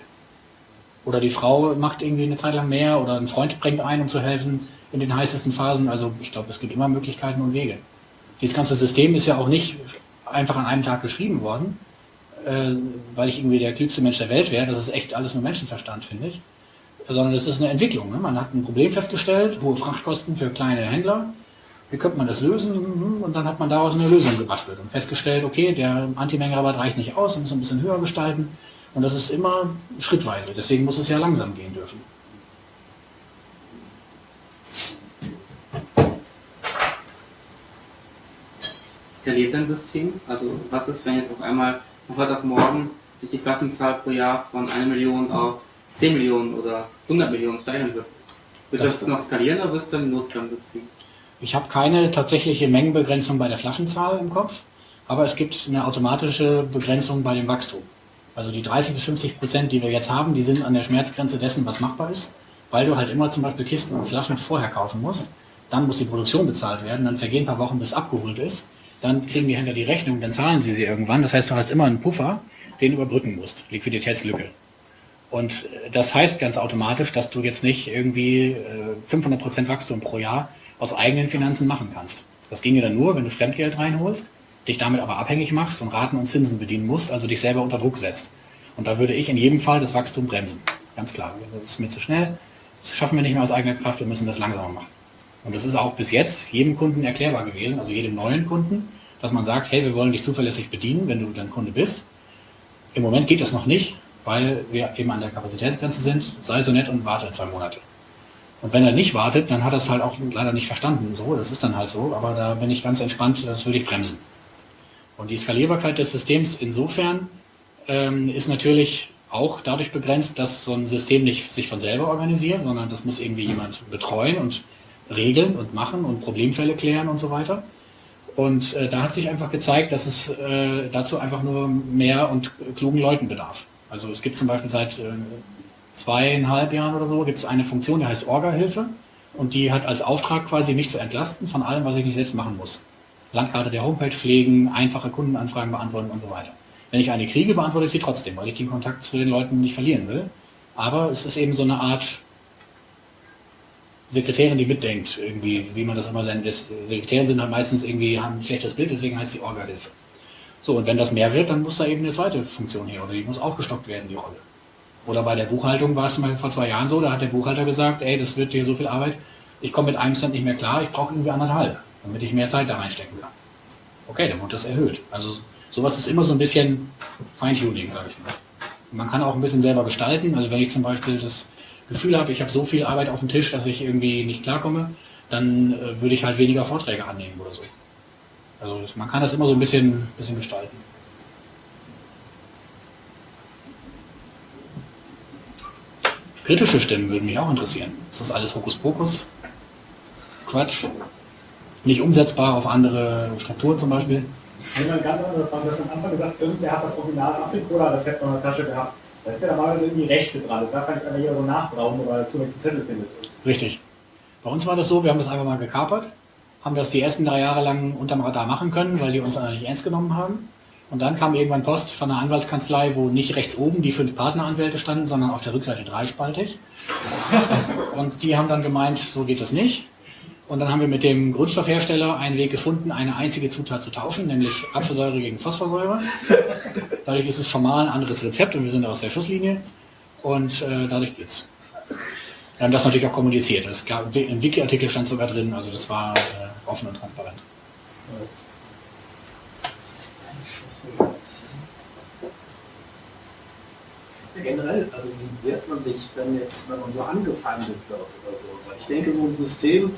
Oder die Frau macht irgendwie eine Zeit lang mehr oder ein Freund springt ein, um zu helfen in den heißesten Phasen. Also ich glaube, es gibt immer Möglichkeiten und Wege. Dieses ganze System ist ja auch nicht einfach an einem Tag geschrieben worden, äh, weil ich irgendwie der klügste Mensch der Welt wäre. Das ist echt alles nur Menschenverstand, finde ich. Sondern es ist eine Entwicklung. Ne? Man hat ein Problem festgestellt, hohe Frachtkosten für kleine Händler. Wie könnte man das lösen? Und dann hat man daraus eine Lösung gebastelt und festgestellt, okay, der Antimengenrabatt reicht nicht aus, man muss ein bisschen höher gestalten. Und das ist immer schrittweise. Deswegen muss es ja langsam gehen dürfen. Skaliert dein System? Also was ist, wenn jetzt auf einmal von heute auf morgen sich die Flaschenzahl pro Jahr von 1 Million auf 10 Millionen oder 100 Millionen steigern wird? Wird das, das noch skalieren oder wirst du eine Notbremse ziehen? Ich habe keine tatsächliche Mengenbegrenzung bei der Flaschenzahl im Kopf, aber es gibt eine automatische Begrenzung bei dem Wachstum. Also die 30 bis 50 Prozent, die wir jetzt haben, die sind an der Schmerzgrenze dessen, was machbar ist, weil du halt immer zum Beispiel Kisten und Flaschen vorher kaufen musst. Dann muss die Produktion bezahlt werden, dann vergehen ein paar Wochen, bis abgeholt ist dann kriegen die Händler die Rechnung, dann zahlen sie sie irgendwann. Das heißt, du hast immer einen Puffer, den du überbrücken musst, Liquiditätslücke. Und das heißt ganz automatisch, dass du jetzt nicht irgendwie 500% Wachstum pro Jahr aus eigenen Finanzen machen kannst. Das ginge dann nur, wenn du Fremdgeld reinholst, dich damit aber abhängig machst und Raten und Zinsen bedienen musst, also dich selber unter Druck setzt. Und da würde ich in jedem Fall das Wachstum bremsen. Ganz klar. Das ist mir zu schnell. Das schaffen wir nicht mehr aus eigener Kraft. Wir müssen das langsamer machen. Und das ist auch bis jetzt jedem Kunden erklärbar gewesen, also jedem neuen Kunden, dass man sagt, hey, wir wollen dich zuverlässig bedienen, wenn du dann Kunde bist. Im Moment geht das noch nicht, weil wir eben an der Kapazitätsgrenze sind. Sei so nett und warte zwei Monate. Und wenn er nicht wartet, dann hat er es halt auch leider nicht verstanden. So, das ist dann halt so, aber da bin ich ganz entspannt, das würde ich bremsen. Und die Skalierbarkeit des Systems insofern ähm, ist natürlich auch dadurch begrenzt, dass so ein System nicht sich von selber organisiert, sondern das muss irgendwie jemand betreuen und regeln und machen und Problemfälle klären und so weiter. Und äh, da hat sich einfach gezeigt, dass es äh, dazu einfach nur mehr und klugen Leuten bedarf. Also es gibt zum Beispiel seit äh, zweieinhalb Jahren oder so gibt es eine Funktion, die heißt Orga-Hilfe und die hat als Auftrag quasi mich zu entlasten von allem, was ich nicht selbst machen muss. Landkarte der Homepage pflegen, einfache Kundenanfragen beantworten und so weiter. Wenn ich eine kriege, beantworte ich sie trotzdem, weil ich den Kontakt zu den Leuten nicht verlieren will. Aber es ist eben so eine Art Sekretärin, die mitdenkt, irgendwie, wie man das immer sein lässt. Sekretärin sind halt meistens irgendwie, haben ein schlechtes Bild, deswegen heißt sie Orga-Hilfe. So, und wenn das mehr wird, dann muss da eben eine zweite Funktion her oder die muss aufgestockt werden, die Rolle. Oder bei der Buchhaltung war es mal vor zwei Jahren so, da hat der Buchhalter gesagt, ey, das wird hier so viel Arbeit, ich komme mit einem Cent nicht mehr klar, ich brauche irgendwie anderthalb, damit ich mehr Zeit da reinstecken kann. Okay, dann wird das erhöht. Also sowas ist immer so ein bisschen Feintuning, sage ich mal. Man kann auch ein bisschen selber gestalten. Also wenn ich zum Beispiel das Gefühl habe, ich habe so viel Arbeit auf dem Tisch, dass ich irgendwie nicht klarkomme, dann äh, würde ich halt weniger Vorträge annehmen oder so. Also man kann das immer so ein bisschen, bisschen gestalten. Kritische Stimmen würden mich auch interessieren. Ist das alles Hokuspokus? Quatsch? Nicht umsetzbar auf andere Strukturen zum Beispiel? Man ganz andere Frage, das am Anfang gesagt, irgendwer hat das Original Afrikola-Rezept in der Tasche gehabt. Da ist ja normalerweise irgendwie Rechte dran. Da kann ich einfach hier so nachbrauchen, weil er zunächst Zettel findet. Richtig. Bei uns war das so, wir haben das einfach mal gekapert, haben das die ersten drei Jahre lang unterm Radar machen können, weil die uns nicht ernst genommen haben. Und dann kam irgendwann Post von einer Anwaltskanzlei, wo nicht rechts oben die fünf Partneranwälte standen, sondern auf der Rückseite dreispaltig. Und die haben dann gemeint, so geht das nicht. Und dann haben wir mit dem Grundstoffhersteller einen Weg gefunden, eine einzige Zutat zu tauschen, nämlich Apfelsäure gegen Phosphorsäure. Dadurch ist es formal ein anderes Rezept und wir sind aus der Schusslinie. Und äh, dadurch geht's. Wir haben das natürlich auch kommuniziert. Es gab, Im Wiki-Artikel stand sogar drin, also das war äh, offen und transparent. generell, also wie wehrt man sich, wenn jetzt, wenn man so angefeindet wird oder so? Weil ich denke, so ein System,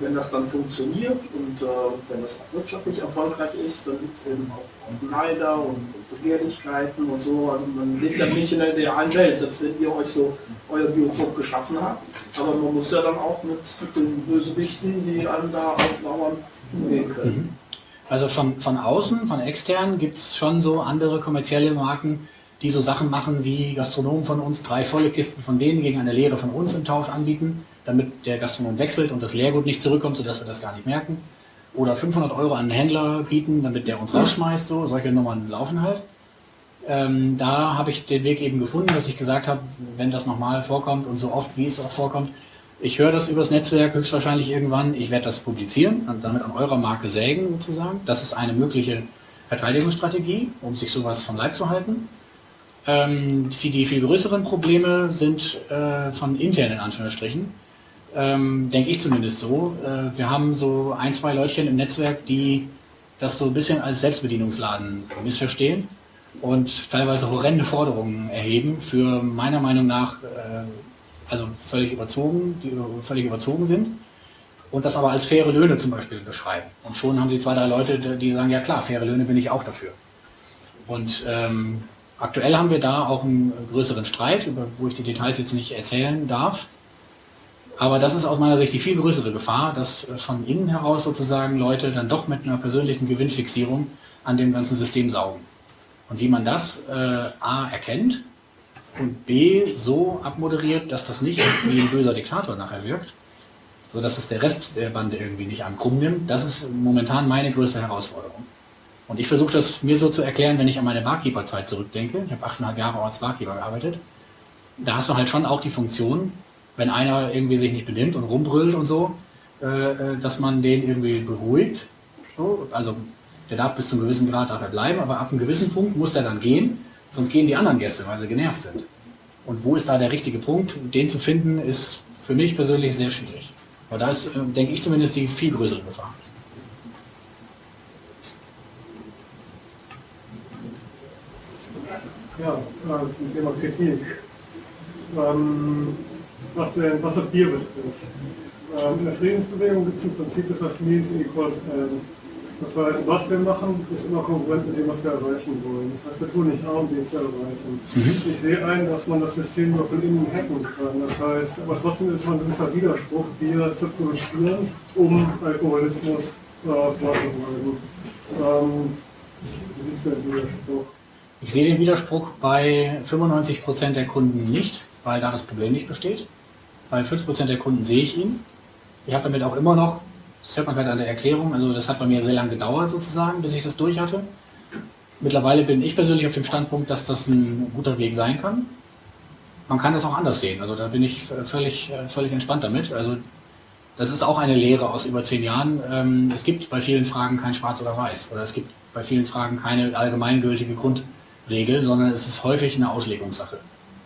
wenn das dann funktioniert und äh, wenn das auch wirtschaftlich erfolgreich ist, dann gibt es eben auch Neider und, Begehrlichkeiten und so. Also man lebt ja nicht in der idealen Welt, selbst wenn ihr euch so euer Biotop geschaffen habt. Aber man muss ja dann auch mit, mit den Bösewichten, die einem da auflauern, umgehen können. Mhm. Also von, von außen, von extern gibt es schon so andere kommerzielle Marken, die so Sachen machen wie Gastronomen von uns drei volle Kisten von denen gegen eine leere von uns im Tausch anbieten, damit der Gastronom wechselt und das Leergut nicht zurückkommt, sodass wir das gar nicht merken. Oder 500 Euro an einen Händler bieten, damit der uns rausschmeißt. So, solche Nummern laufen halt. Ähm, da habe ich den Weg eben gefunden, dass ich gesagt habe, wenn das nochmal vorkommt und so oft wie es auch vorkommt, ich höre das übers Netzwerk höchstwahrscheinlich irgendwann, ich werde das publizieren und damit an eurer Marke sägen sozusagen. Das ist eine mögliche Verteidigungsstrategie, um sich sowas vom Leib zu halten. Ähm, die viel größeren Probleme sind äh, von intern in Anführungsstrichen. Ähm, denke ich zumindest so. Äh, wir haben so ein, zwei Leutchen im Netzwerk, die das so ein bisschen als Selbstbedienungsladen missverstehen und teilweise horrende Forderungen erheben für meiner Meinung nach äh, also völlig überzogen, die völlig überzogen sind und das aber als faire Löhne zum Beispiel beschreiben. Und schon haben sie zwei, drei Leute, die sagen, ja klar, faire Löhne bin ich auch dafür. Und ähm, Aktuell haben wir da auch einen größeren Streit, über, wo ich die Details jetzt nicht erzählen darf. Aber das ist aus meiner Sicht die viel größere Gefahr, dass von innen heraus sozusagen Leute dann doch mit einer persönlichen Gewinnfixierung an dem ganzen System saugen. Und wie man das äh, A erkennt und B so abmoderiert, dass das nicht wie ein böser Diktator nachher wirkt, sodass es der Rest der Bande irgendwie nicht an krumm nimmt, das ist momentan meine größte Herausforderung. Und ich versuche das mir so zu erklären, wenn ich an meine Barkeeper-Zeit zurückdenke. Ich habe achteinhalb Jahre als Barkeeper gearbeitet. Da hast du halt schon auch die Funktion, wenn einer irgendwie sich nicht benimmt und rumbrüllt und so, äh, äh, dass man den irgendwie beruhigt. So, also der darf bis zu einem gewissen Grad darf er bleiben, aber ab einem gewissen Punkt muss er dann gehen, sonst gehen die anderen Gäste, weil sie genervt sind. Und wo ist da der richtige Punkt? Den zu finden, ist für mich persönlich sehr schwierig. Weil da ist, äh, denke ich zumindest, die viel größere Gefahr. Ja, zum Thema Kritik. Ähm, was, denn, was das Bier betrifft. Ähm, in der Friedensbewegung gibt es ein Prinzip, das heißt Means equals Ends. Das heißt, was wir machen, ist immer konkurrent mit dem, was wir erreichen wollen. Das heißt, wir tun nicht A und B zu erreichen. Ich sehe ein, dass man das System nur von innen hacken kann. Das heißt, aber trotzdem ist es ein gewisser Widerspruch, Bier zu produzieren, um Alkoholismus äh, vorzubeugen. Ähm, wie siehst du den Widerspruch? Ich sehe den Widerspruch bei 95% der Kunden nicht, weil da das Problem nicht besteht. Bei 5% der Kunden sehe ich ihn. Ich habe damit auch immer noch, das hört man gerade an der Erklärung, also das hat bei mir sehr lange gedauert sozusagen, bis ich das durch hatte. Mittlerweile bin ich persönlich auf dem Standpunkt, dass das ein guter Weg sein kann. Man kann das auch anders sehen, also da bin ich völlig, völlig entspannt damit. Also das ist auch eine Lehre aus über zehn Jahren. Ähm, es gibt bei vielen Fragen kein Schwarz oder Weiß oder es gibt bei vielen Fragen keine allgemeingültige Grundregel, sondern es ist häufig eine Auslegungssache.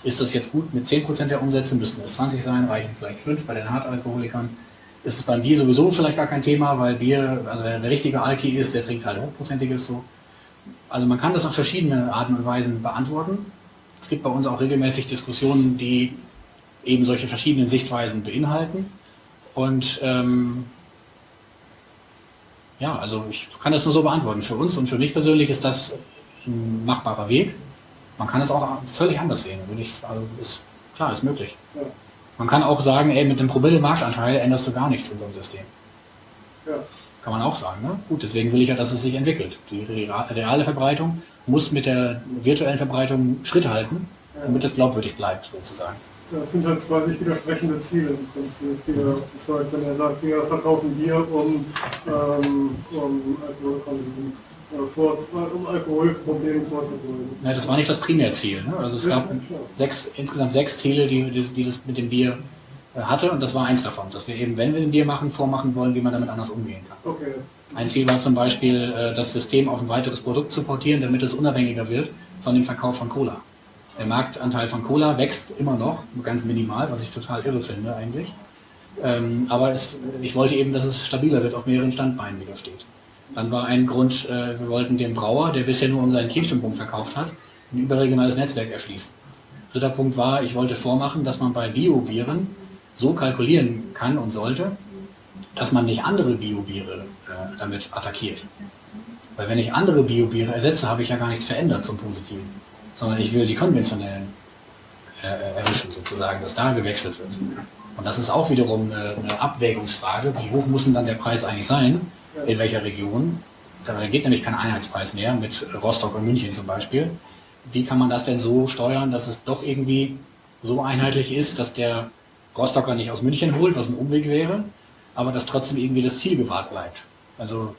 Ist das jetzt gut mit 10% der Umsätze? Müssten es 20 sein? Reichen vielleicht 5 bei den Hartalkoholikern? Ist es beim Bier sowieso vielleicht gar kein Thema, weil Bier, also der, der richtige Alki ist, der trinkt halt hochprozentiges so. Also man kann das auf verschiedene Arten und Weisen beantworten. Es gibt bei uns auch regelmäßig Diskussionen, die eben solche verschiedenen Sichtweisen beinhalten. Und ähm, ja, also ich kann das nur so beantworten. Für uns und für mich persönlich ist das ein machbarer Weg. Man kann es auch völlig anders sehen. Würde ich, also ist, klar, ist möglich. Ja. Man kann auch sagen, ey, mit einem Promille Marktanteil änderst du gar nichts in so einem System. Ja. Kann man auch sagen. Ne? Gut, deswegen will ich ja, dass es sich entwickelt. Die reale Verbreitung muss mit der virtuellen Verbreitung Schritt halten, damit es glaubwürdig bleibt, sozusagen. Das sind halt zwei sich widersprechende Ziele im Prinzip, die er verfolgt, wenn er sagt, wir verkaufen Bier, um, ähm, um Alkoholkonsum äh, vor, um Alkoholprobleme vorzubeugen. Ja, das war nicht das Primärziel. Ne? Also es Das gab sechs, insgesamt sechs Ziele, die, die, die das mit dem Bier äh, hatte und das war eins davon, dass wir eben, wenn wir ein Bier machen, vormachen wollen, wie man damit anders umgehen kann. Okay. Ein Ziel war zum Beispiel, äh, das System auf ein weiteres Produkt zu portieren, damit es unabhängiger wird von dem Verkauf von Cola. Der Marktanteil von Cola wächst immer noch, ganz minimal, was ich total irre finde eigentlich. Ähm, aber es, ich wollte eben, dass es stabiler wird, auf mehreren Standbeinen wieder steht. Dann war ein Grund, äh, wir wollten dem Brauer, der bisher nur um seinen verkauft hat, ein überregionales Netzwerk erschließen. Dritter Punkt war, ich wollte vormachen, dass man bei Biobieren so kalkulieren kann und sollte, dass man nicht andere Biobiere äh, damit attackiert. Weil wenn ich andere Biobiere ersetze, habe ich ja gar nichts verändert zum Positiven. Sondern ich will die konventionellen äh, erwischen, sozusagen, dass da gewechselt wird. Und das ist auch wiederum eine, eine Abwägungsfrage. Wie hoch muss denn dann der Preis eigentlich sein? In welcher Region? Da geht nämlich kein Einheitspreis mehr mit Rostock und München zum Beispiel. Wie kann man das denn so steuern, dass es doch irgendwie so einheitlich ist, dass der Rostocker nicht aus München holt, was ein Umweg wäre, aber dass trotzdem irgendwie das Ziel gewahrt bleibt? Also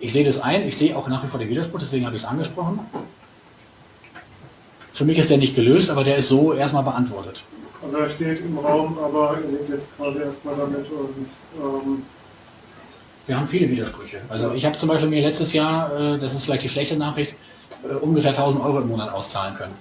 ich sehe das ein, ich sehe auch nach wie vor den Widerspruch, deswegen habe ich es angesprochen. Für mich ist der nicht gelöst, aber der ist so erstmal beantwortet. Also er steht im Raum, aber er lebt jetzt quasi erstmal damit und ähm, Wir haben viele Widersprüche. Also ich habe zum Beispiel mir letztes Jahr, äh, das ist vielleicht die schlechte Nachricht, äh, ungefähr 1000 Euro im Monat auszahlen können.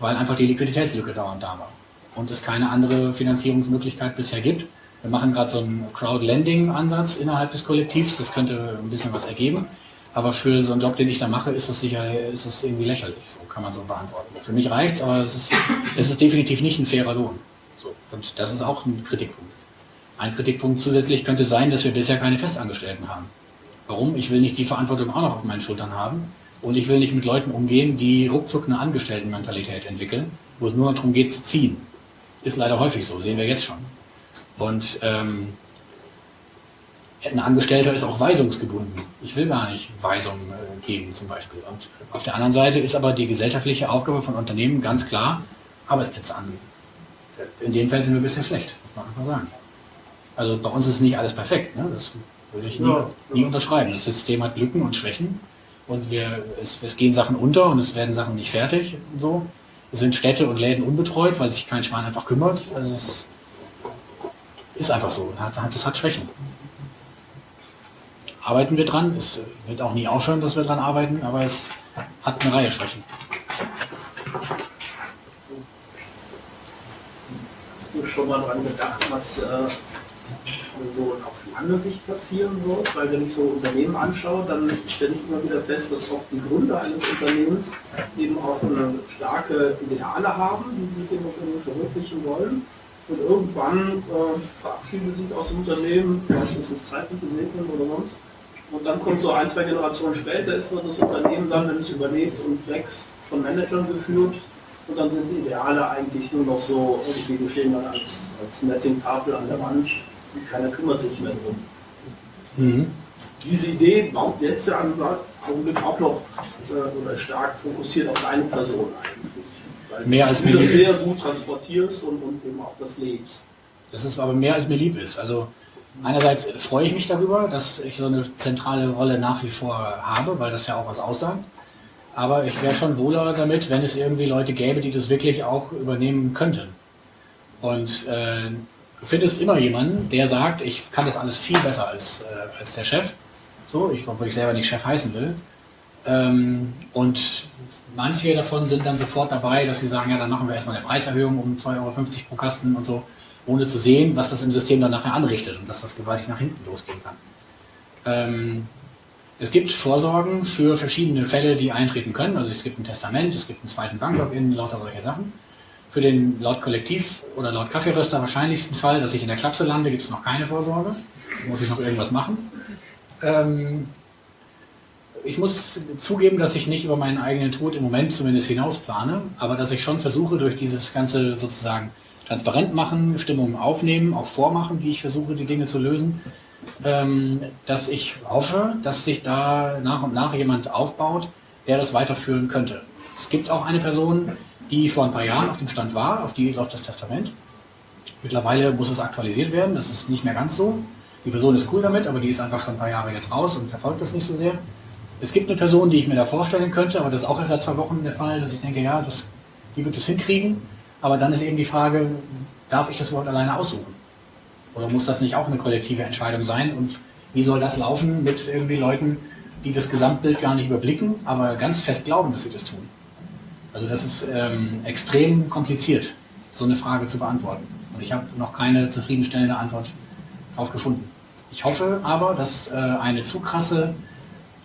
Weil einfach die Liquiditätslücke dauernd da war. Und es keine andere Finanzierungsmöglichkeit bisher gibt. Wir machen gerade so einen Crowdlending-Ansatz innerhalb des Kollektivs. Das könnte ein bisschen was ergeben. Aber für so einen Job, den ich da mache, ist das sicher, ist das irgendwie lächerlich. So kann man so beantworten. Für mich reicht's, aber es ist, es ist definitiv nicht ein fairer Lohn. So. Und das ist auch ein Kritikpunkt. Ein Kritikpunkt zusätzlich könnte sein, dass wir bisher keine Festangestellten haben. Warum? Ich will nicht die Verantwortung auch noch auf meinen Schultern haben. Und ich will nicht mit Leuten umgehen, die ruckzuck eine Angestelltenmentalität entwickeln, wo es nur darum geht zu ziehen. Ist leider häufig so, sehen wir jetzt schon. Und ähm, ein Angestellter ist auch weisungsgebunden. Ich will gar nicht Weisungen äh, geben zum Beispiel. Und auf der anderen Seite ist aber die gesellschaftliche Aufgabe von Unternehmen ganz klar, Arbeitsplätze anbieten. In dem Fall sind wir bisher schlecht, muss man einfach sagen. Also bei uns ist nicht alles perfekt, ne? das würde ich nie, Ja, ja. nie unterschreiben. Das System hat Lücken und Schwächen. und wir, es, es gehen Sachen unter und es werden Sachen nicht fertig und so. Es sind Städte und Läden unbetreut, weil sich kein Schwein einfach kümmert. Also es ist einfach so. Das hat, das hat Schwächen. Arbeiten wir dran. Es wird auch nie aufhören, dass wir dran arbeiten, aber es hat eine Reihe Schwächen. Hast du schon mal daran gedacht, was äh, so auf lange Sicht passieren wird? Weil wenn ich so Unternehmen anschaue, dann stelle ich immer wieder fest, dass oft die Gründer eines Unternehmens eben auch eine starke Ideale haben, die sie mit dem Unternehmen verwirklichen wollen. Und irgendwann äh, verabschieden sie sich aus dem Unternehmen, meistens ist zeitlich gesegnet oder sonst. Und dann kommt so ein, zwei Generationen später, ist wird das Unternehmen dann, wenn es überlebt und wächst, von Managern geführt. Und dann sind die Ideale eigentlich nur noch so, irgendwie die stehen dann als, als Messingtafel an der Wand keiner kümmert sich mehr drum. Mhm. Diese Idee baut jetzt ja im Augenblick auch noch äh, oder stark fokussiert auf eine Person eigentlich. Weil Mehr als du mir das sehr ist. gut transportierst und, und eben auch das lebst. Das ist aber mehr als mir lieb ist. Also einerseits freue ich mich darüber, dass ich so eine zentrale Rolle nach wie vor habe, weil das ja auch was aussagt. Aber ich wäre schon wohler damit, wenn es irgendwie Leute gäbe, die das wirklich auch übernehmen könnten. Und äh, du findest immer jemanden, der sagt, ich kann das alles viel besser als, äh, als der Chef. So, ich, obwohl ich selber nicht Chef heißen will. Ähm, und manche davon sind dann sofort dabei, dass sie sagen, ja, dann machen wir erstmal eine Preiserhöhung um 2,50 Euro pro Kasten und so, ohne zu sehen, was das im System dann nachher anrichtet und dass das gewaltig nach hinten losgehen kann. Ähm, es gibt Vorsorgen für verschiedene Fälle, die eintreten können. Also es gibt ein Testament, es gibt einen zweiten Banklogin, lauter solche Sachen. Für den laut Kollektiv oder laut Kaffeeröster wahrscheinlichsten Fall, dass ich in der Klapse lande, gibt es noch keine Vorsorge. Muss ich noch irgendwas machen. Ähm, ich muss zugeben, dass ich nicht über meinen eigenen Tod im Moment zumindest hinausplane, aber dass ich schon versuche, durch dieses ganze sozusagen transparent machen, Stimmung aufnehmen, auch vormachen, wie ich versuche, die Dinge zu lösen, ähm, dass ich hoffe, dass sich da nach und nach jemand aufbaut, der das weiterführen könnte. Es gibt auch eine Person, die vor ein paar Jahren auf dem Stand war, auf die läuft das Testament. Mittlerweile muss es aktualisiert werden, das ist nicht mehr ganz so. Die Person ist cool damit, aber die ist einfach schon ein paar Jahre jetzt raus und verfolgt das nicht so sehr. Es gibt eine Person, die ich mir da vorstellen könnte, aber das ist auch erst seit zwei Wochen der Fall, dass ich denke, ja, das, die wird es hinkriegen. Aber dann ist eben die Frage, darf ich das überhaupt alleine aussuchen? Oder muss das nicht auch eine kollektive Entscheidung sein? Und wie soll das laufen mit irgendwie Leuten, die das Gesamtbild gar nicht überblicken, aber ganz fest glauben, dass sie das tun? Also das ist ähm, extrem kompliziert, so eine Frage zu beantworten. Und ich habe noch keine zufriedenstellende Antwort darauf gefunden. Ich hoffe aber, dass äh, eine zu krasse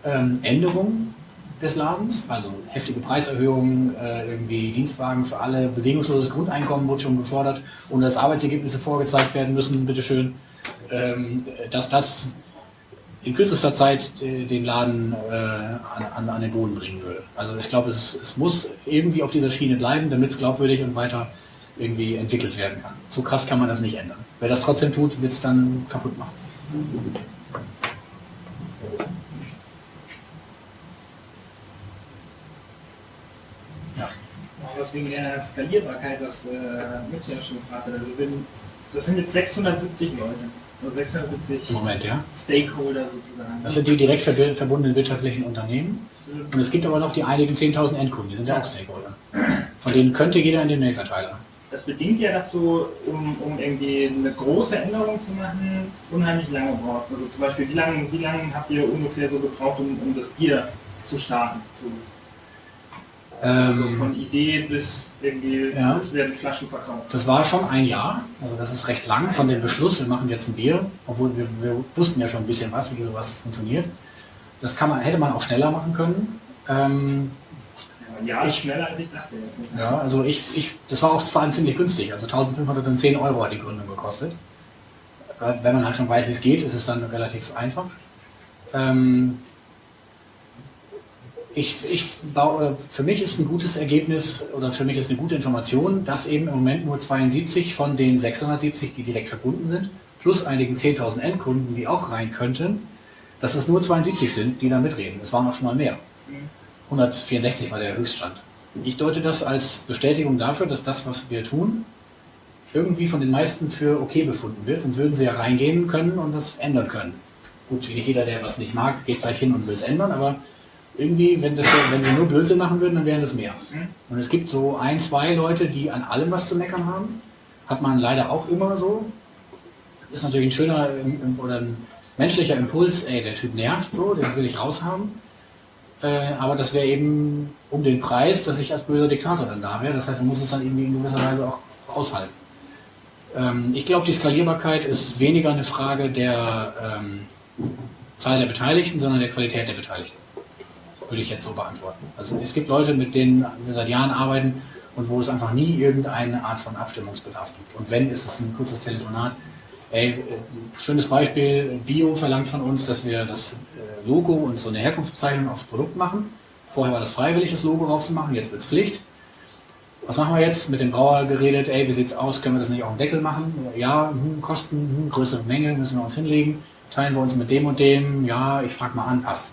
ähm, Änderung des Ladens, also heftige Preiserhöhungen, äh, irgendwie Dienstwagen für alle, bedingungsloses Grundeinkommen wurde schon gefordert und dass Arbeitsergebnisse vorgezeigt werden müssen, bitteschön, ähm, dass das in kürzester Zeit äh, den Laden äh, an, an, den Boden bringen würde. Also ich glaube, es, es muss irgendwie auf dieser Schiene bleiben, damit es glaubwürdig und weiter irgendwie entwickelt werden kann. So krass kann man das nicht ändern. Wer das trotzdem tut, wird es dann kaputt machen. Ja. Was wegen der Skalierbarkeit, das äh, Mitch ja schon gefragt hat. Also wenn, das sind jetzt 670 Leute. Also 670 Im Moment, ja. Stakeholder sozusagen. Das sind die direkt verbundenen wirtschaftlichen Unternehmen. Und es gibt aber noch die einigen 10.000 Endkunden, die sind ja auch Stakeholder. Von denen könnte jeder in den Mailverteiler. Das bedingt ja, dass du, um, um irgendwie eine große Änderung zu machen, unheimlich lange brauchst. Also zum Beispiel, wie lange wie lang habt ihr ungefähr so gebraucht, um, um das Bier zu starten? Zu, also Ähm, von Idee bis irgendwie, Ja. bis werden Flaschen verkauft. das war schon ein Jahr, also das ist recht lang von dem Beschluss, wir machen jetzt ein Bier, obwohl wir, wir wussten ja schon ein bisschen was, wie sowas funktioniert. Das kann man, hätte man auch schneller machen können. Ähm, Ja, Ich- schneller als ich dachte jetzt. Ja, also ich, ich, das war auch vor allem ziemlich günstig. Also 1510 Euro hat die Gründung gekostet. Äh, Wenn man halt schon weiß, wie es geht, ist es dann relativ einfach. Ähm, ich, ich baue, für mich ist ein gutes Ergebnis oder für mich ist eine gute Information, dass eben im Moment nur 72 von den 670, die direkt verbunden sind, plus einigen 10.000 Endkunden, die auch rein könnten, dass es nur 72 sind, die da mitreden. Es waren auch schon mal mehr. 164 war der Höchststand. Ich deute das als Bestätigung dafür, dass das, was wir tun, irgendwie von den meisten für okay befunden wird. Sonst würden sie ja reingehen können und das ändern können. Gut, nicht jeder, der was nicht mag, geht gleich hin und will es ändern, aber irgendwie, wenn, das, wenn wir nur Blödsinn machen würden, dann wären das mehr. Und es gibt so ein, zwei Leute, die an allem was zu meckern haben. Hat man leider auch immer so. Ist natürlich ein schöner im- im- oder ein menschlicher Impuls, ey, der Typ nervt so, den will ich raushaben. Äh, aber das wäre eben um den Preis, dass ich als böser Diktator dann da wäre. Das heißt, man muss es dann irgendwie in gewisser Weise auch aushalten. Ähm, ich glaube, die Skalierbarkeit ist weniger eine Frage der ähm, Zahl der Beteiligten, sondern der Qualität der Beteiligten. Würde ich jetzt so beantworten. Also es gibt Leute, mit denen wir seit Jahren arbeiten und wo es einfach nie irgendeine Art von Abstimmungsbedarf gibt. Und wenn, ist es ein kurzes Telefonat. Ey, äh, schönes Beispiel, Bio verlangt von uns, dass wir das äh, Logo und so eine Herkunftsbezeichnung aufs Produkt machen. Vorher war das freiwillig, das Logo raufzumachen, jetzt wird es Pflicht. Was machen wir jetzt? Mit dem Brauer geredet, ey, wie sieht's aus, können wir das nicht auf dem Deckel machen? Ja, hm, Kosten, hm, größere Menge, müssen wir uns hinlegen. Teilen wir uns mit dem und dem, ja, ich frage mal an, passt.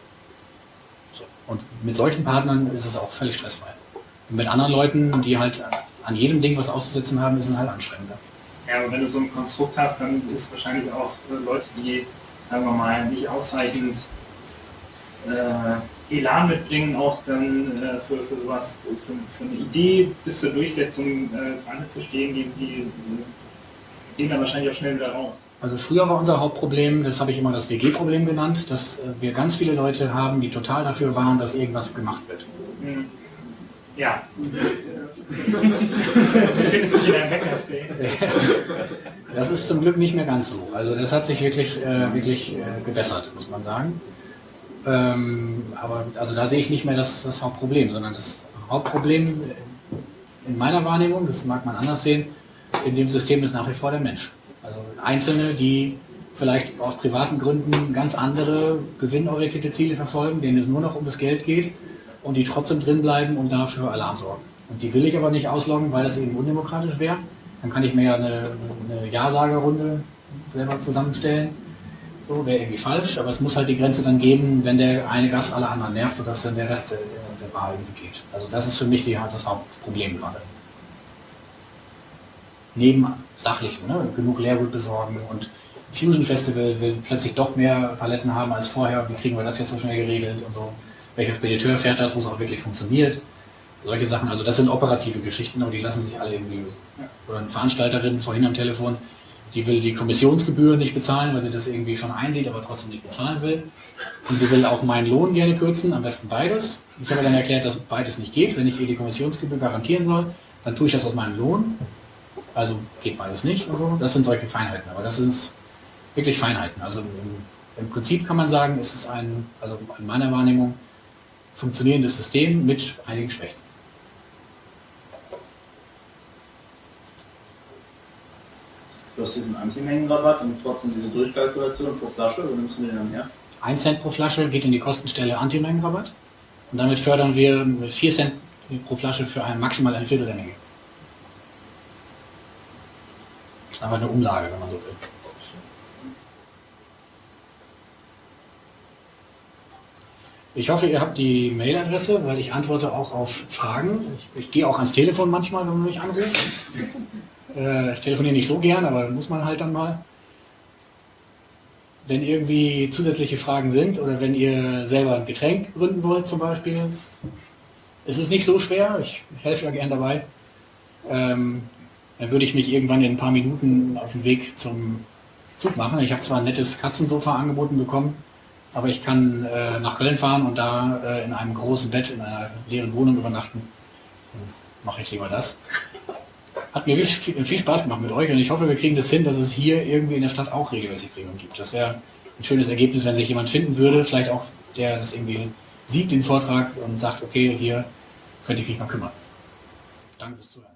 Und mit solchen Partnern ist es auch völlig stressfrei. Und mit anderen Leuten, die halt an jedem Ding was auszusetzen haben, ist es halt anstrengender. Ja, aber wenn du so ein Konstrukt hast, dann ist wahrscheinlich auch äh, Leute, die, sagen wir mal, nicht ausreichend äh, Elan mitbringen, auch dann äh, für, für sowas, für, für eine Idee bis zur Durchsetzung äh, zu stehen, die, die äh, gehen dann wahrscheinlich auch schnell wieder raus. Also früher war unser Hauptproblem, das habe ich immer das WG-Problem genannt, dass äh, wir ganz viele Leute haben, die total dafür waren, dass irgendwas gemacht wird. Hm. Ja. du findest dich in einem Backerspace. Das ist zum Glück nicht mehr ganz so. Also das hat sich wirklich, äh, wirklich äh, gebessert, muss man sagen. Ähm, aber also da sehe ich nicht mehr das, das Hauptproblem, sondern das Hauptproblem in meiner Wahrnehmung, das mag man anders sehen, in dem System ist nach wie vor der Mensch. Also Einzelne, die vielleicht aus privaten Gründen ganz andere gewinnorientierte Ziele verfolgen, denen es nur noch um das Geld geht und die trotzdem drin bleiben und dafür Alarm sorgen. Und die will ich aber nicht ausloggen, weil das eben undemokratisch wäre. Dann kann ich mir ja eine, eine Ja-Sager-Runde selber zusammenstellen. So wäre irgendwie falsch, aber es muss halt die Grenze dann geben, wenn der eine Gast alle anderen nervt, sodass dann der Rest der, der Wahl geht. Also das ist für mich die, das Hauptproblem gerade. Neben sachlichen, ne? genug Leergut besorgen und Fusion Festival will plötzlich doch mehr Paletten haben als vorher. Wie kriegen wir das jetzt so schnell geregelt und so? Welcher Spediteur fährt das, wo es auch wirklich funktioniert? Solche Sachen, also das sind operative Geschichten, aber die lassen sich alle irgendwie lösen. Oder eine Veranstalterin vorhin am Telefon, die will die Kommissionsgebühr nicht bezahlen, weil sie das irgendwie schon einsieht, aber trotzdem nicht bezahlen will. Und sie will auch meinen Lohn gerne kürzen, am besten beides. Ich habe dann erklärt, dass beides nicht geht. Wenn ich ihr die Kommissionsgebühr garantieren soll, dann tue ich das aus meinem Lohn. Also geht beides nicht und so. Das sind solche Feinheiten, aber das sind wirklich Feinheiten. Also im, im Prinzip kann man sagen, ist es ein, also in meiner Wahrnehmung, funktionierendes System mit einigen Schwächen. Du hast diesen Antimengenrabatt und trotzdem diese Durchkalkulation pro Flasche, wo nimmst du den dann her? 1 Cent pro Flasche geht in die Kostenstelle Antimengenrabatt. Und damit fördern wir mit 4 Cent pro Flasche für ein, maximal ein Viertel der Menge. Aber eine Umlage, wenn man so will. Ich hoffe, ihr habt die Mailadresse, weil ich antworte auch auf Fragen. Ich, ich gehe auch ans Telefon manchmal, wenn man mich anruft. Äh, ich telefoniere nicht so gern, aber muss man halt dann mal. Wenn irgendwie zusätzliche Fragen sind oder wenn ihr selber ein Getränk gründen wollt zum Beispiel, ist es nicht so schwer. Ich helfe ja gern dabei. Ähm, dann würde ich mich irgendwann in ein paar Minuten auf den Weg zum Zug machen. Ich habe zwar ein nettes Katzensofa angeboten bekommen, aber ich kann äh, nach Köln fahren und da äh, in einem großen Bett in einer leeren Wohnung übernachten. Mache ich lieber das. Hat mir viel, viel Spaß gemacht mit euch und ich hoffe, wir kriegen das hin, dass es hier irgendwie in der Stadt auch regelmäßig Premium gibt. Das wäre ein schönes Ergebnis, wenn sich jemand finden würde, vielleicht auch der das irgendwie sieht, den Vortrag und sagt, okay, hier könnte ich mich mal kümmern. Danke fürs Zuhören.